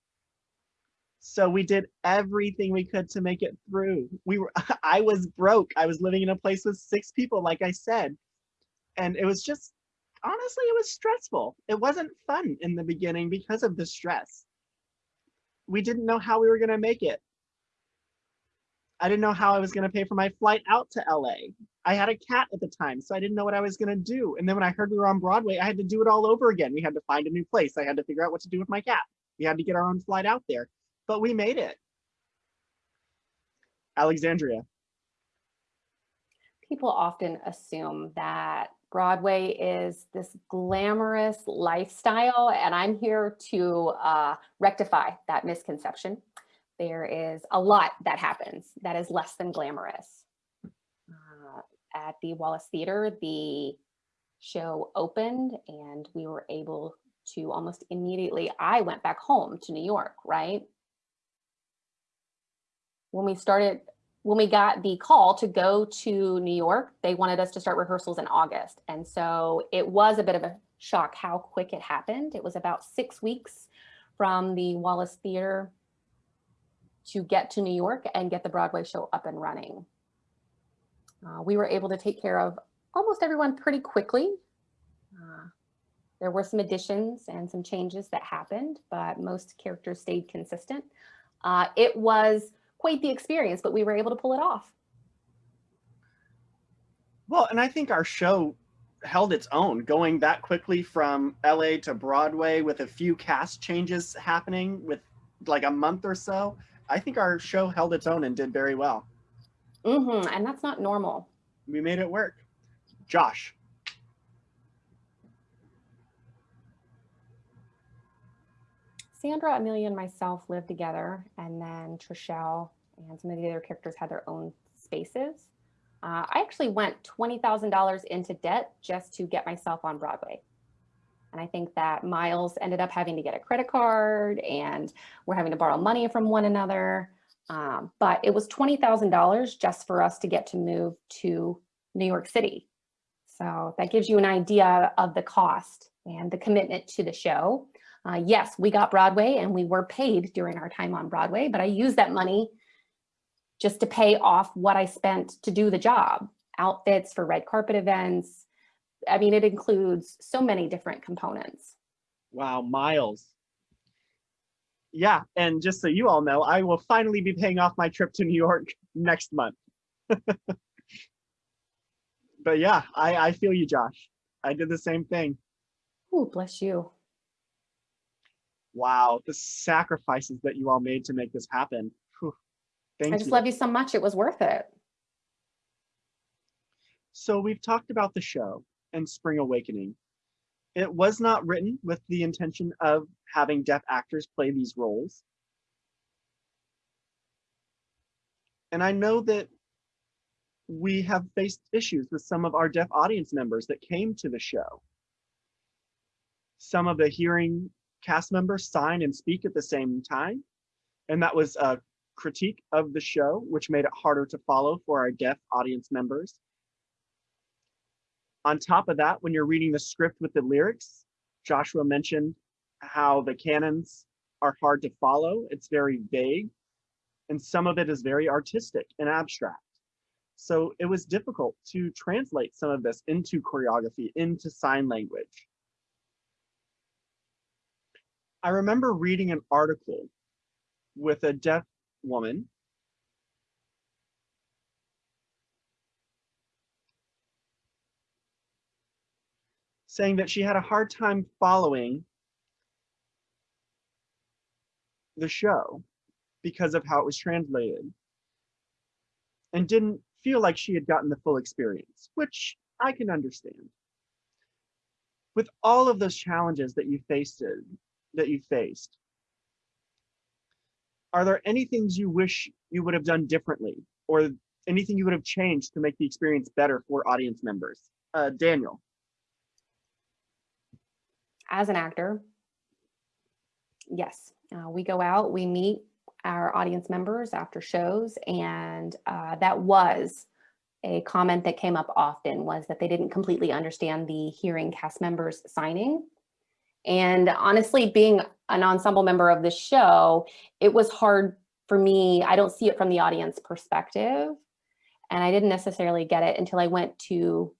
So we did everything we could to make it through. We were I was broke. I was living in a place with six people, like I said. And it was just honestly, it was stressful. It wasn't fun in the beginning because of the stress. We didn't know how we were going to make it. I didn't know how I was going to pay for my flight out to LA. I had a cat at the time, so I didn't know what I was going to do. And then when I heard we were on Broadway, I had to do it all over again. We had to find a new place. I had to figure out what to do with my cat. We had to get our own flight out there, but we made it. Alexandria. People often assume that Broadway is this glamorous lifestyle, and I'm here to uh, rectify that misconception there is a lot that happens that is less than glamorous. Uh, at the Wallis Theater, the show opened and we were able to almost immediately, I went back home to New York, right? When we started, when we got the call to go to New York, they wanted us to start rehearsals in August. And so it was a bit of a shock how quick it happened. It was about six weeks from the Wallis Theater to get to New York and get the Broadway show up and running. Uh, we were able to take care of almost everyone pretty quickly. Uh, there were some additions and some changes that happened, but most characters stayed consistent. Uh, it was quite the experience, but we were able to pull it off. Well, and I think our show held its own going that quickly from LA to Broadway with a few cast changes happening with like a month or so. I think our show held its own and did very well. Mm-hmm. And that's not normal. We made it work. Josh. Sandra, Amelia, and myself lived together, and then Treshelle and some of the other characters had their own spaces. Uh, I actually went $20,000 into debt just to get myself on Broadway. And I think that Miles ended up having to get a credit card and we're having to borrow money from one another. Um, but it was $20,000 just for us to get to move to New York City. So that gives you an idea of the cost and the commitment to the show. Uh, yes, we got Broadway and we were paid during our time on Broadway, but I used that money just to pay off what I spent to do the job. Outfits for red carpet events, I mean, it includes so many different components. Wow, miles. Yeah, and just so you all know, I will finally be paying off my trip to New York next month. but yeah, I, I feel you, Josh. I did the same thing. Oh, bless you. Wow, the sacrifices that you all made to make this happen. Whew. Thank I just you. love you so much. It was worth it. So we've talked about the show and Spring Awakening. It was not written with the intention of having deaf actors play these roles. And I know that we have faced issues with some of our deaf audience members that came to the show. Some of the hearing cast members sign and speak at the same time. And that was a critique of the show, which made it harder to follow for our deaf audience members. On top of that, when you're reading the script with the lyrics, Joshua mentioned how the canons are hard to follow. It's very vague, and some of it is very artistic and abstract. So it was difficult to translate some of this into choreography, into sign language. I remember reading an article with a deaf woman saying that she had a hard time following the show because of how it was translated and didn't feel like she had gotten the full experience, which I can understand. With all of those challenges that you faced, that you faced, are there any things you wish you would have done differently or anything you would have changed to make the experience better for audience members? Uh, Daniel as an actor, yes, uh, we go out, we meet our audience members after shows, and uh, that was a comment that came up often was that they didn't completely understand the hearing cast members signing. And honestly, being an ensemble member of the show, it was hard for me. I don't see it from the audience perspective. And I didn't necessarily get it until I went to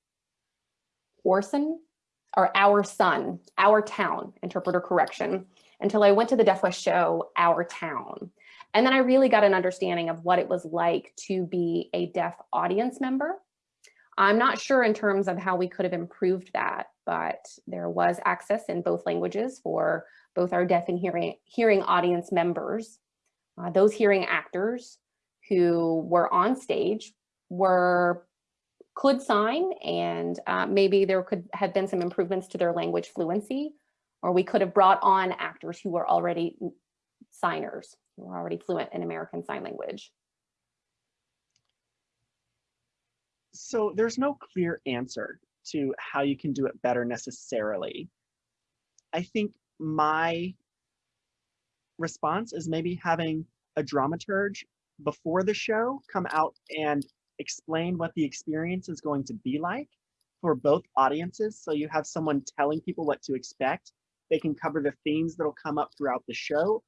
Orson or Our Son, Our Town, interpreter correction, until I went to the Deaf West show, Our Town. And then I really got an understanding of what it was like to be a deaf audience member. I'm not sure in terms of how we could have improved that, but there was access in both languages for both our deaf and hearing, hearing audience members. Uh, those hearing actors who were on stage were could sign and uh, maybe there could have been some improvements to their language fluency or we could have brought on actors who were already signers who were already fluent in American Sign Language. So there's no clear answer to how you can do it better necessarily. I think my response is maybe having a dramaturge before the show come out and explain what the experience is going to be like for both audiences. So you have someone telling people what to expect. They can cover the themes that'll come up throughout the show,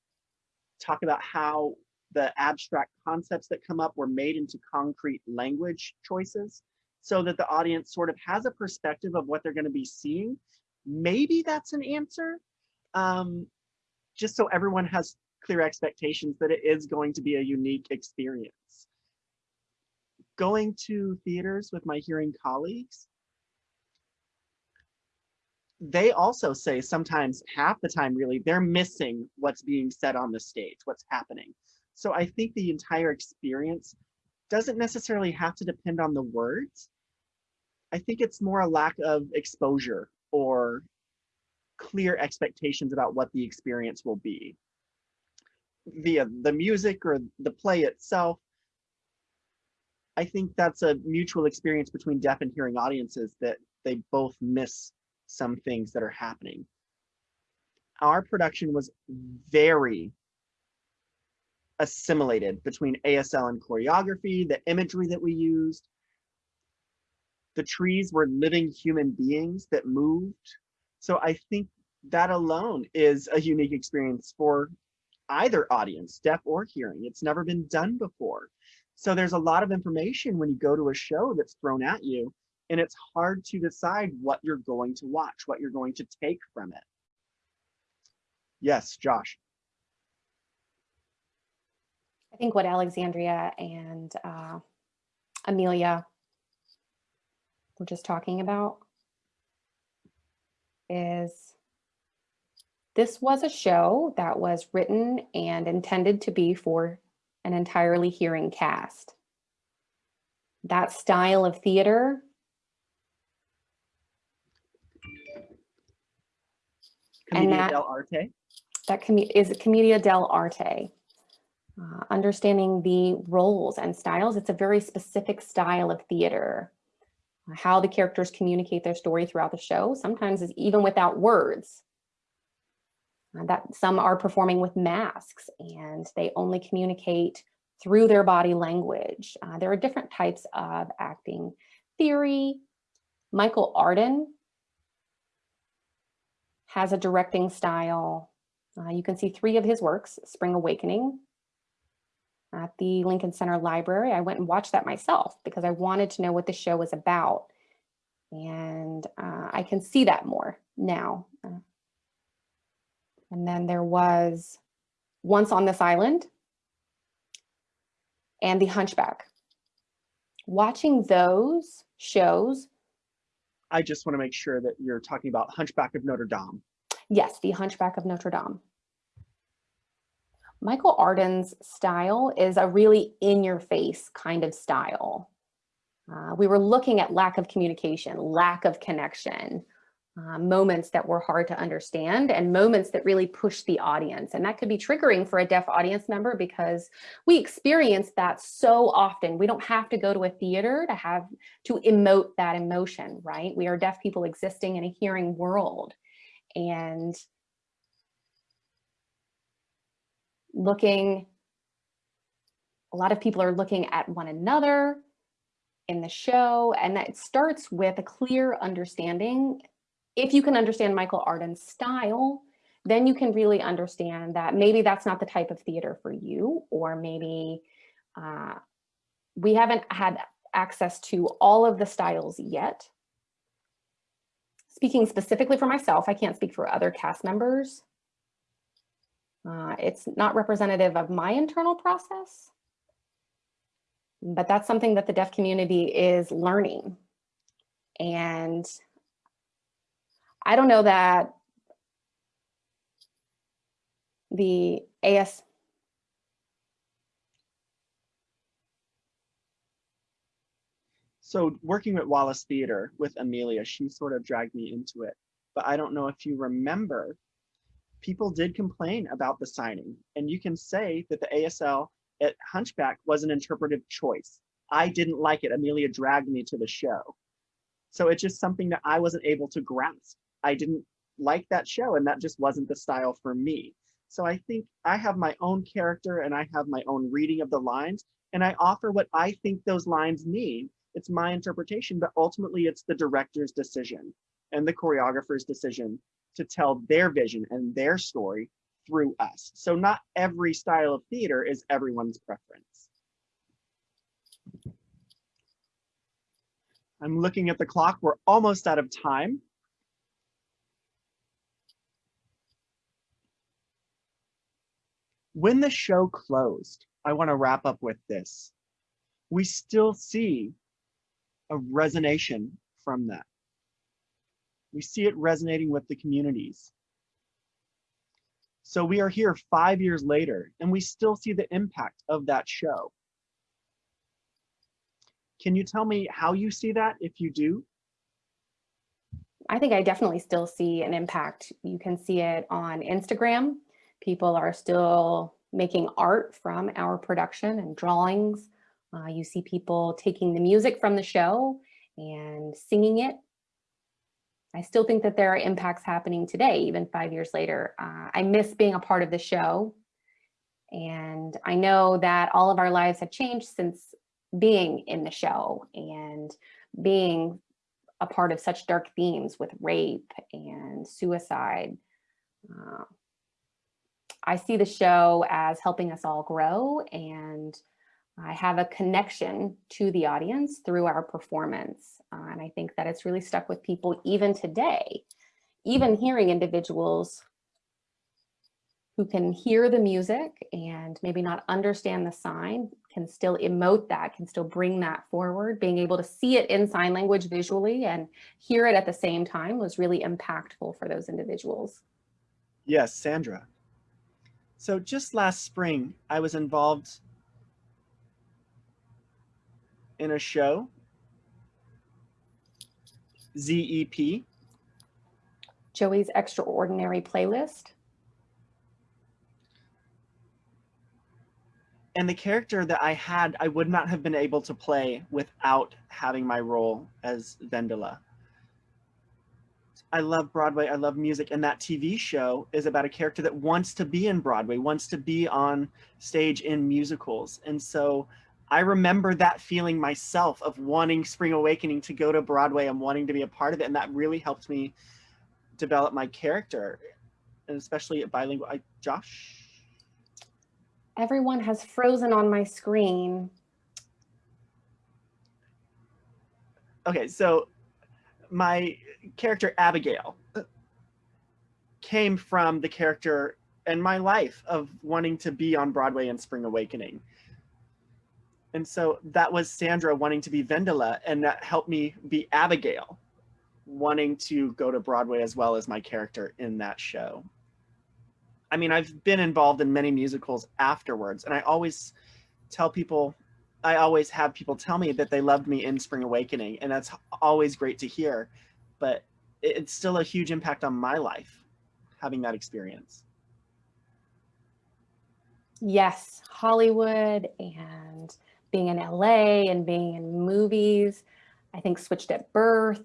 talk about how the abstract concepts that come up were made into concrete language choices so that the audience sort of has a perspective of what they're going to be seeing. Maybe that's an answer, um, just so everyone has clear expectations that it is going to be a unique experience. Going to theaters with my hearing colleagues, they also say sometimes half the time really they're missing what's being said on the stage what's happening so i think the entire experience doesn't necessarily have to depend on the words i think it's more a lack of exposure or clear expectations about what the experience will be via the music or the play itself i think that's a mutual experience between deaf and hearing audiences that they both miss some things that are happening. Our production was very assimilated between ASL and choreography, the imagery that we used. The trees were living human beings that moved. So I think that alone is a unique experience for either audience, deaf or hearing. It's never been done before. So there's a lot of information when you go to a show that's thrown at you and it's hard to decide what you're going to watch, what you're going to take from it. Yes, Josh. I think what Alexandria and uh, Amelia were just talking about is this was a show that was written and intended to be for an entirely hearing cast. That style of theater Commedia that- dell'arte. that commu- is Commedia dell'arte. Uh, understanding the roles and styles, it's a very specific style of theater. How the characters communicate their story throughout the show, sometimes is even without words. Uh, that some are performing with masks and they only communicate through their body language. Uh, there are different types of acting theory. Michael Arden has a directing style. Uh, you can see three of his works, Spring Awakening, at the Lincoln Center Library. I went and watched that myself because I wanted to know what the show was about. And uh, I can see that more now. Uh, and then there was Once on This Island and The Hunchback. Watching those shows I just want to make sure that you're talking about Hunchback of Notre Dame. Yes, The Hunchback of Notre Dame. Michael Arden's style is a really in-your-face kind of style. Uh, we were looking at lack of communication, lack of connection, uh, moments that were hard to understand and moments that really push the audience. And that could be triggering for a deaf audience member because we experience that so often. We don't have to go to a theater to have to emote that emotion, right? We are deaf people existing in a hearing world and looking a lot of people are looking at one another in the show, and that starts with a clear understanding. If you can understand Michael Arden's style, then you can really understand that maybe that's not the type of theater for you, or maybe uh, we haven't had access to all of the styles yet. Speaking specifically for myself, I can't speak for other cast members. Uh, it's not representative of my internal process, but that's something that the deaf community is learning. And I don't know that the AS So working with Wallis Theater with Amelia, she sort of dragged me into it. But I don't know if you remember, people did complain about the signing. And you can say that the ASL at Hunchback was an interpretive choice. I didn't like it. Amelia dragged me to the show. So it's just something that I wasn't able to grasp. I didn't like that show and that just wasn't the style for me. So I think I have my own character and I have my own reading of the lines and I offer what I think those lines mean it's my interpretation, but ultimately it's the director's decision and the choreographer's decision to tell their vision and their story through us. So not every style of theater is everyone's preference. I'm looking at the clock. We're almost out of time. When the show closed, I want to wrap up with this. We still see a resonation from that. We see it resonating with the communities. So we are here five years later and we still see the impact of that show. Can you tell me how you see that if you do? I think I definitely still see an impact. You can see it on Instagram. People are still making art from our production and drawings. Uh, you see people taking the music from the show and singing it. I still think that there are impacts happening today, even five years later. Uh, I miss being a part of the show. And I know that all of our lives have changed since being in the show and being a part of such dark themes with rape and suicide. Uh, I see the show as helping us all grow and I have a connection to the audience through our performance. Uh, and I think that it's really stuck with people even today, even hearing individuals who can hear the music and maybe not understand the sign can still emote that, can still bring that forward. Being able to see it in sign language visually and hear it at the same time was really impactful for those individuals. Yes, Sandra. So just last spring, I was involved in a show. ZEP. Zoey's Extraordinary Playlist. And the character that I had, I would not have been able to play without having my role as Wendla. I love Broadway, I love music, and that TV show is about a character that wants to be in Broadway, wants to be on stage in musicals. And so I remember that feeling myself of wanting Spring Awakening to go to Broadway and wanting to be a part of it. And that really helped me develop my character, and especially at bilingual. I, Josh? Everyone has frozen on my screen. Okay, so my character Abigail came from the character and my life of wanting to be on Broadway in Spring Awakening. And so that was Sandra wanting to be Wendla, and that helped me be Abigail, wanting to go to Broadway as well as my character in that show. I mean, I've been involved in many musicals afterwards, and I always tell people, I always have people tell me that they loved me in Spring Awakening, and that's always great to hear. But it's still a huge impact on my life, having that experience. Yes, Hollywood and being in LA and being in movies, I think Switched at Birth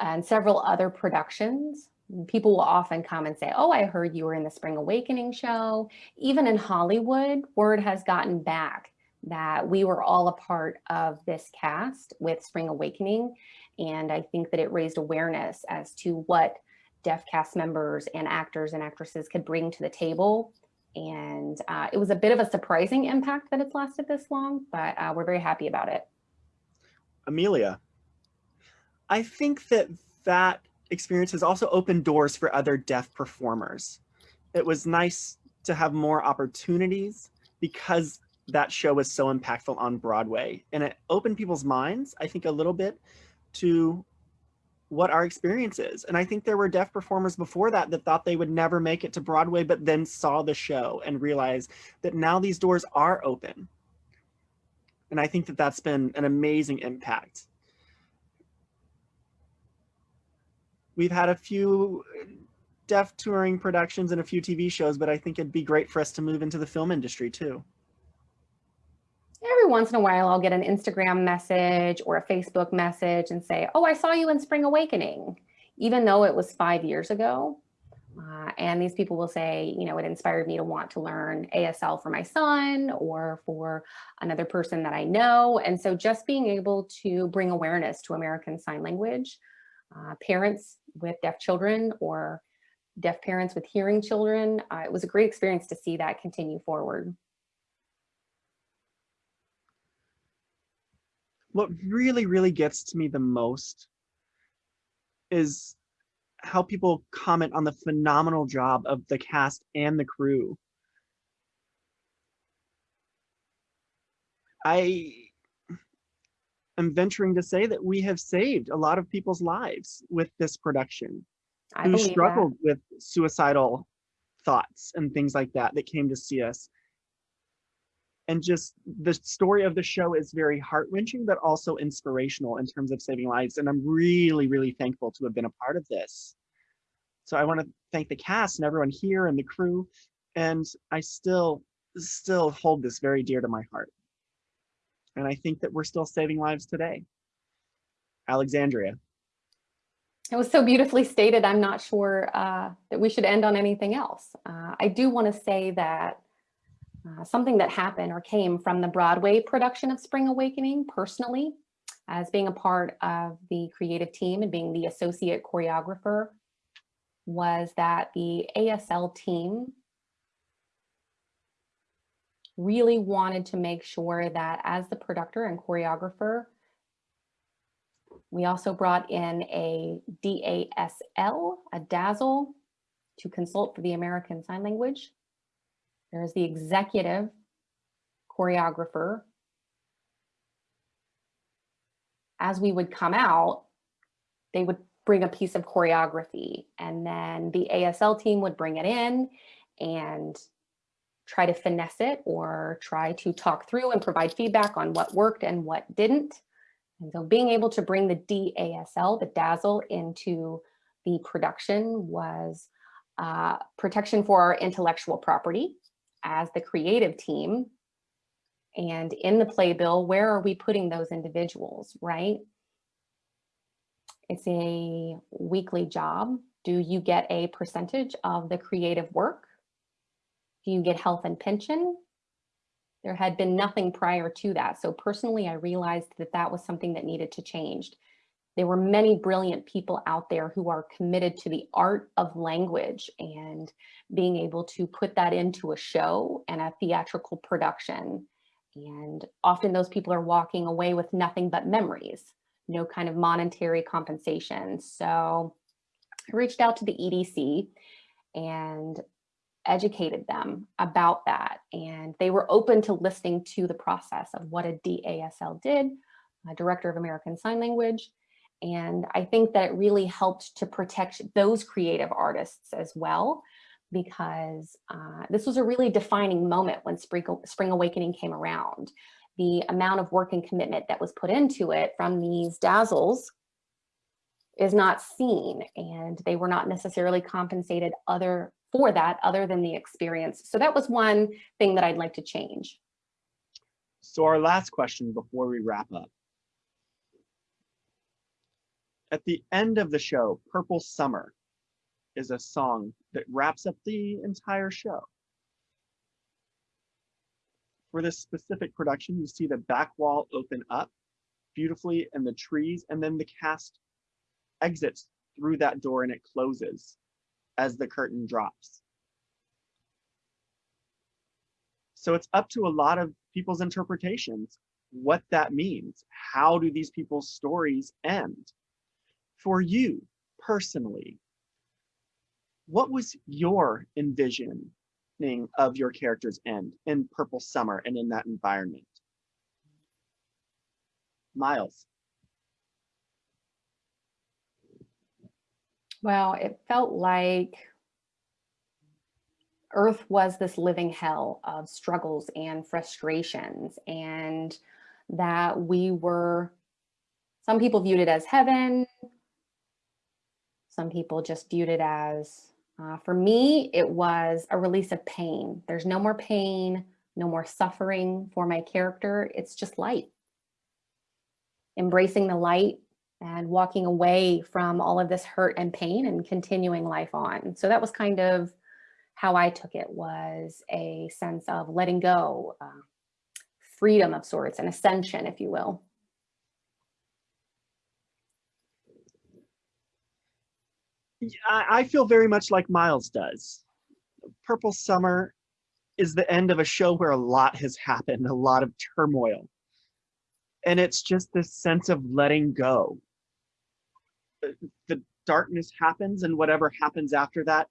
and several other productions People will often come and say, oh, I heard you were in the Spring Awakening show. Even in Hollywood, word has gotten back that we were all a part of this cast with Spring Awakening. And I think that it raised awareness as to what deaf cast members and actors and actresses could bring to the table. And uh, it was a bit of a surprising impact that it's lasted this long, but uh, we're very happy about it. Amelia, I think that that experience has also opened doors for other deaf performers. It was nice to have more opportunities because that show was so impactful on Broadway and it opened people's minds, I think a little bit to what our experience is. And I think there were deaf performers before that that thought they would never make it to Broadway, but then saw the show and realized that now these doors are open. And I think that that's been an amazing impact. We've had a few uh, deaf touring productions and a few TV shows, but I think it'd be great for us to move into the film industry too. Every once in a while, I'll get an Instagram message or a Facebook message and say, oh, I saw you in Spring Awakening, even though it was five years ago. Uh, and these people will say, you know, it inspired me to want to learn ASL for my son or for another person that I know. And so just being able to bring awareness to American Sign Language, uh, parents with deaf children or deaf parents with hearing children, uh, it was a great experience to see that continue forward. What really, really gets to me the most is how people comment on the phenomenal job of the cast and the crew. I am venturing to say that we have saved a lot of people's lives with this production I who struggled that. with suicidal thoughts and things like that that came to see us. And just the story of the show is very heart wrenching, but also inspirational in terms of saving lives. And I'm really, really thankful to have been a part of this. So I want to thank the cast and everyone here and the crew. And I still, still hold this very dear to my heart. And I think that we're still saving lives today. Alexandria. It was so beautifully stated. I'm not sure uh, that we should end on anything else. Uh, I do want to say that uh, something that happened or came from the Broadway production of Spring Awakening personally, as being a part of the creative team and being the associate choreographer, was that the ASL team really wanted to make sure that as the producer and choreographer, we also brought in a DASL, a DASL, to consult for the American Sign Language. There's the executive choreographer. As we would come out, they would bring a piece of choreography and then the ASL team would bring it in and try to finesse it or try to talk through and provide feedback on what worked and what didn't. And so being able to bring the DASL, the DAZZLE, into the production was uh, protection for our intellectual property as the creative team and in the playbill, where are we putting those individuals, right? It's a weekly job. Do you get a percentage of the creative work? Do you get health and pension? There had been nothing prior to that. So personally, I realized that that was something that needed to change. There were many brilliant people out there who are committed to the art of language and being able to put that into a show and a theatrical production. And often those people are walking away with nothing but memories, no kind of monetary compensation. So I reached out to the SDC and educated them about that. And they were open to listening to the process of what a DASL did, a Director of American Sign Language, and I think that it really helped to protect those creative artists as well, because uh, this was a really defining moment when Spring, Spring Awakening came around. The amount of work and commitment that was put into it from these dazzles is not seen and they were not necessarily compensated other for that other than the experience. So that was one thing that I'd like to change. So our last question before we wrap up. At the end of the show, Purple Summer, is a song that wraps up the entire show. For this specific production, you see the back wall open up beautifully and the trees, and then the cast exits through that door and it closes as the curtain drops. So it's up to a lot of people's interpretations what that means. How do these people's stories end? For you personally, what was your envisioning of your character's end in Purple Summer and in that environment? Miles. Well, it felt like Earth was this living hell of struggles and frustrations, and that we were, some people viewed it as heaven, some people just viewed it as, uh, for me, it was a release of pain. There's no more pain, no more suffering for my character. It's just light. Embracing the light and walking away from all of this hurt and pain and continuing life on. So that was kind of how I took it was a sense of letting go, uh, freedom of sorts, an ascension, if you will. I feel very much like Miles does. Purple Summer is the end of a show where a lot has happened, a lot of turmoil. And it's just this sense of letting go. The darkness happens and whatever happens after that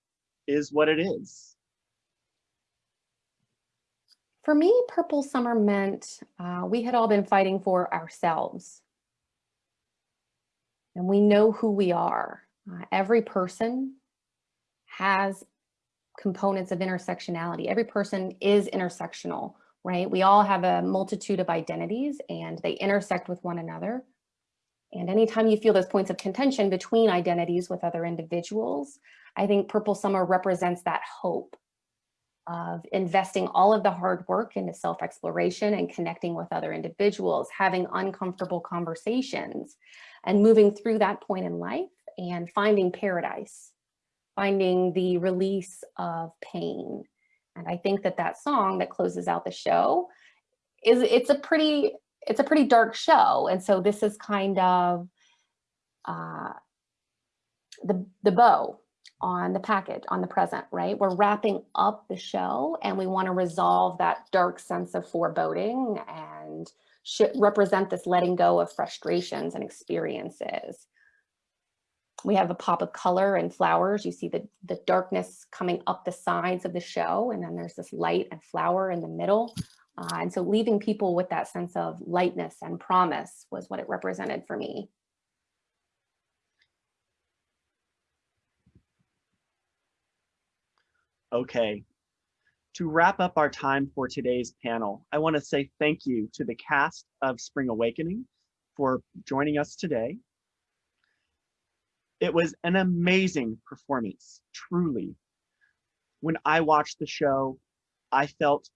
is what it is. For me, Purple Summer meant uh, we had all been fighting for ourselves. And we know who we are. Uh, every person has components of intersectionality. Every person is intersectional, right? We all have a multitude of identities and they intersect with one another. And anytime you feel those points of contention between identities with other individuals, I think Purple Summer represents that hope of investing all of the hard work into self-exploration and connecting with other individuals, having uncomfortable conversations and moving through that point in life and finding paradise, finding the release of pain. And I think that that song that closes out the show is it's a pretty it's a pretty dark show. And so this is kind of uh, the, the bow on the package, on the present, right? We're wrapping up the show and we want to resolve that dark sense of foreboding and represent this letting go of frustrations and experiences. We have a pop of color and flowers. You see the, the darkness coming up the sides of the show, and then there's this light and flower in the middle. Uh, and so leaving people with that sense of lightness and promise was what it represented for me. Okay, to wrap up our time for today's panel, I want to say thank you to the cast of Spring Awakening for joining us today. It was an amazing performance, truly. When I watched the show, I felt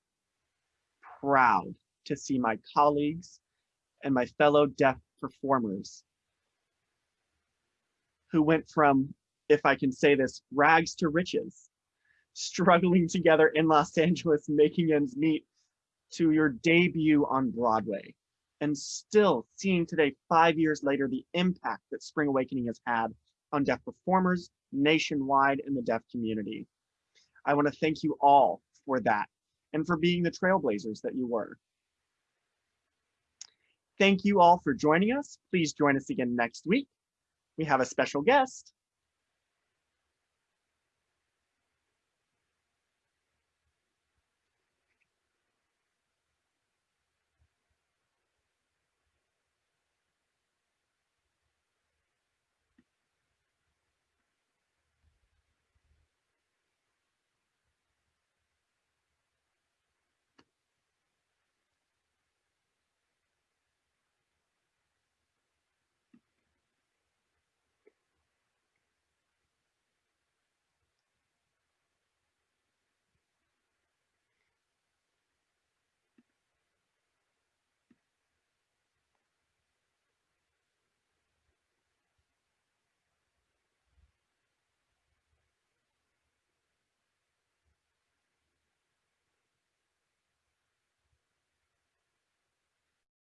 proud to see my colleagues and my fellow deaf performers who went from, if I can say this, rags to riches, struggling together in Los Angeles, making ends meet, to your debut on Broadway, and still seeing today, five years later, the impact that Spring Awakening has had on deaf performers nationwide in the deaf community. I want to thank you all for that and for being the trailblazers that you were. Thank you all for joining us. Please join us again next week. We have a special guest,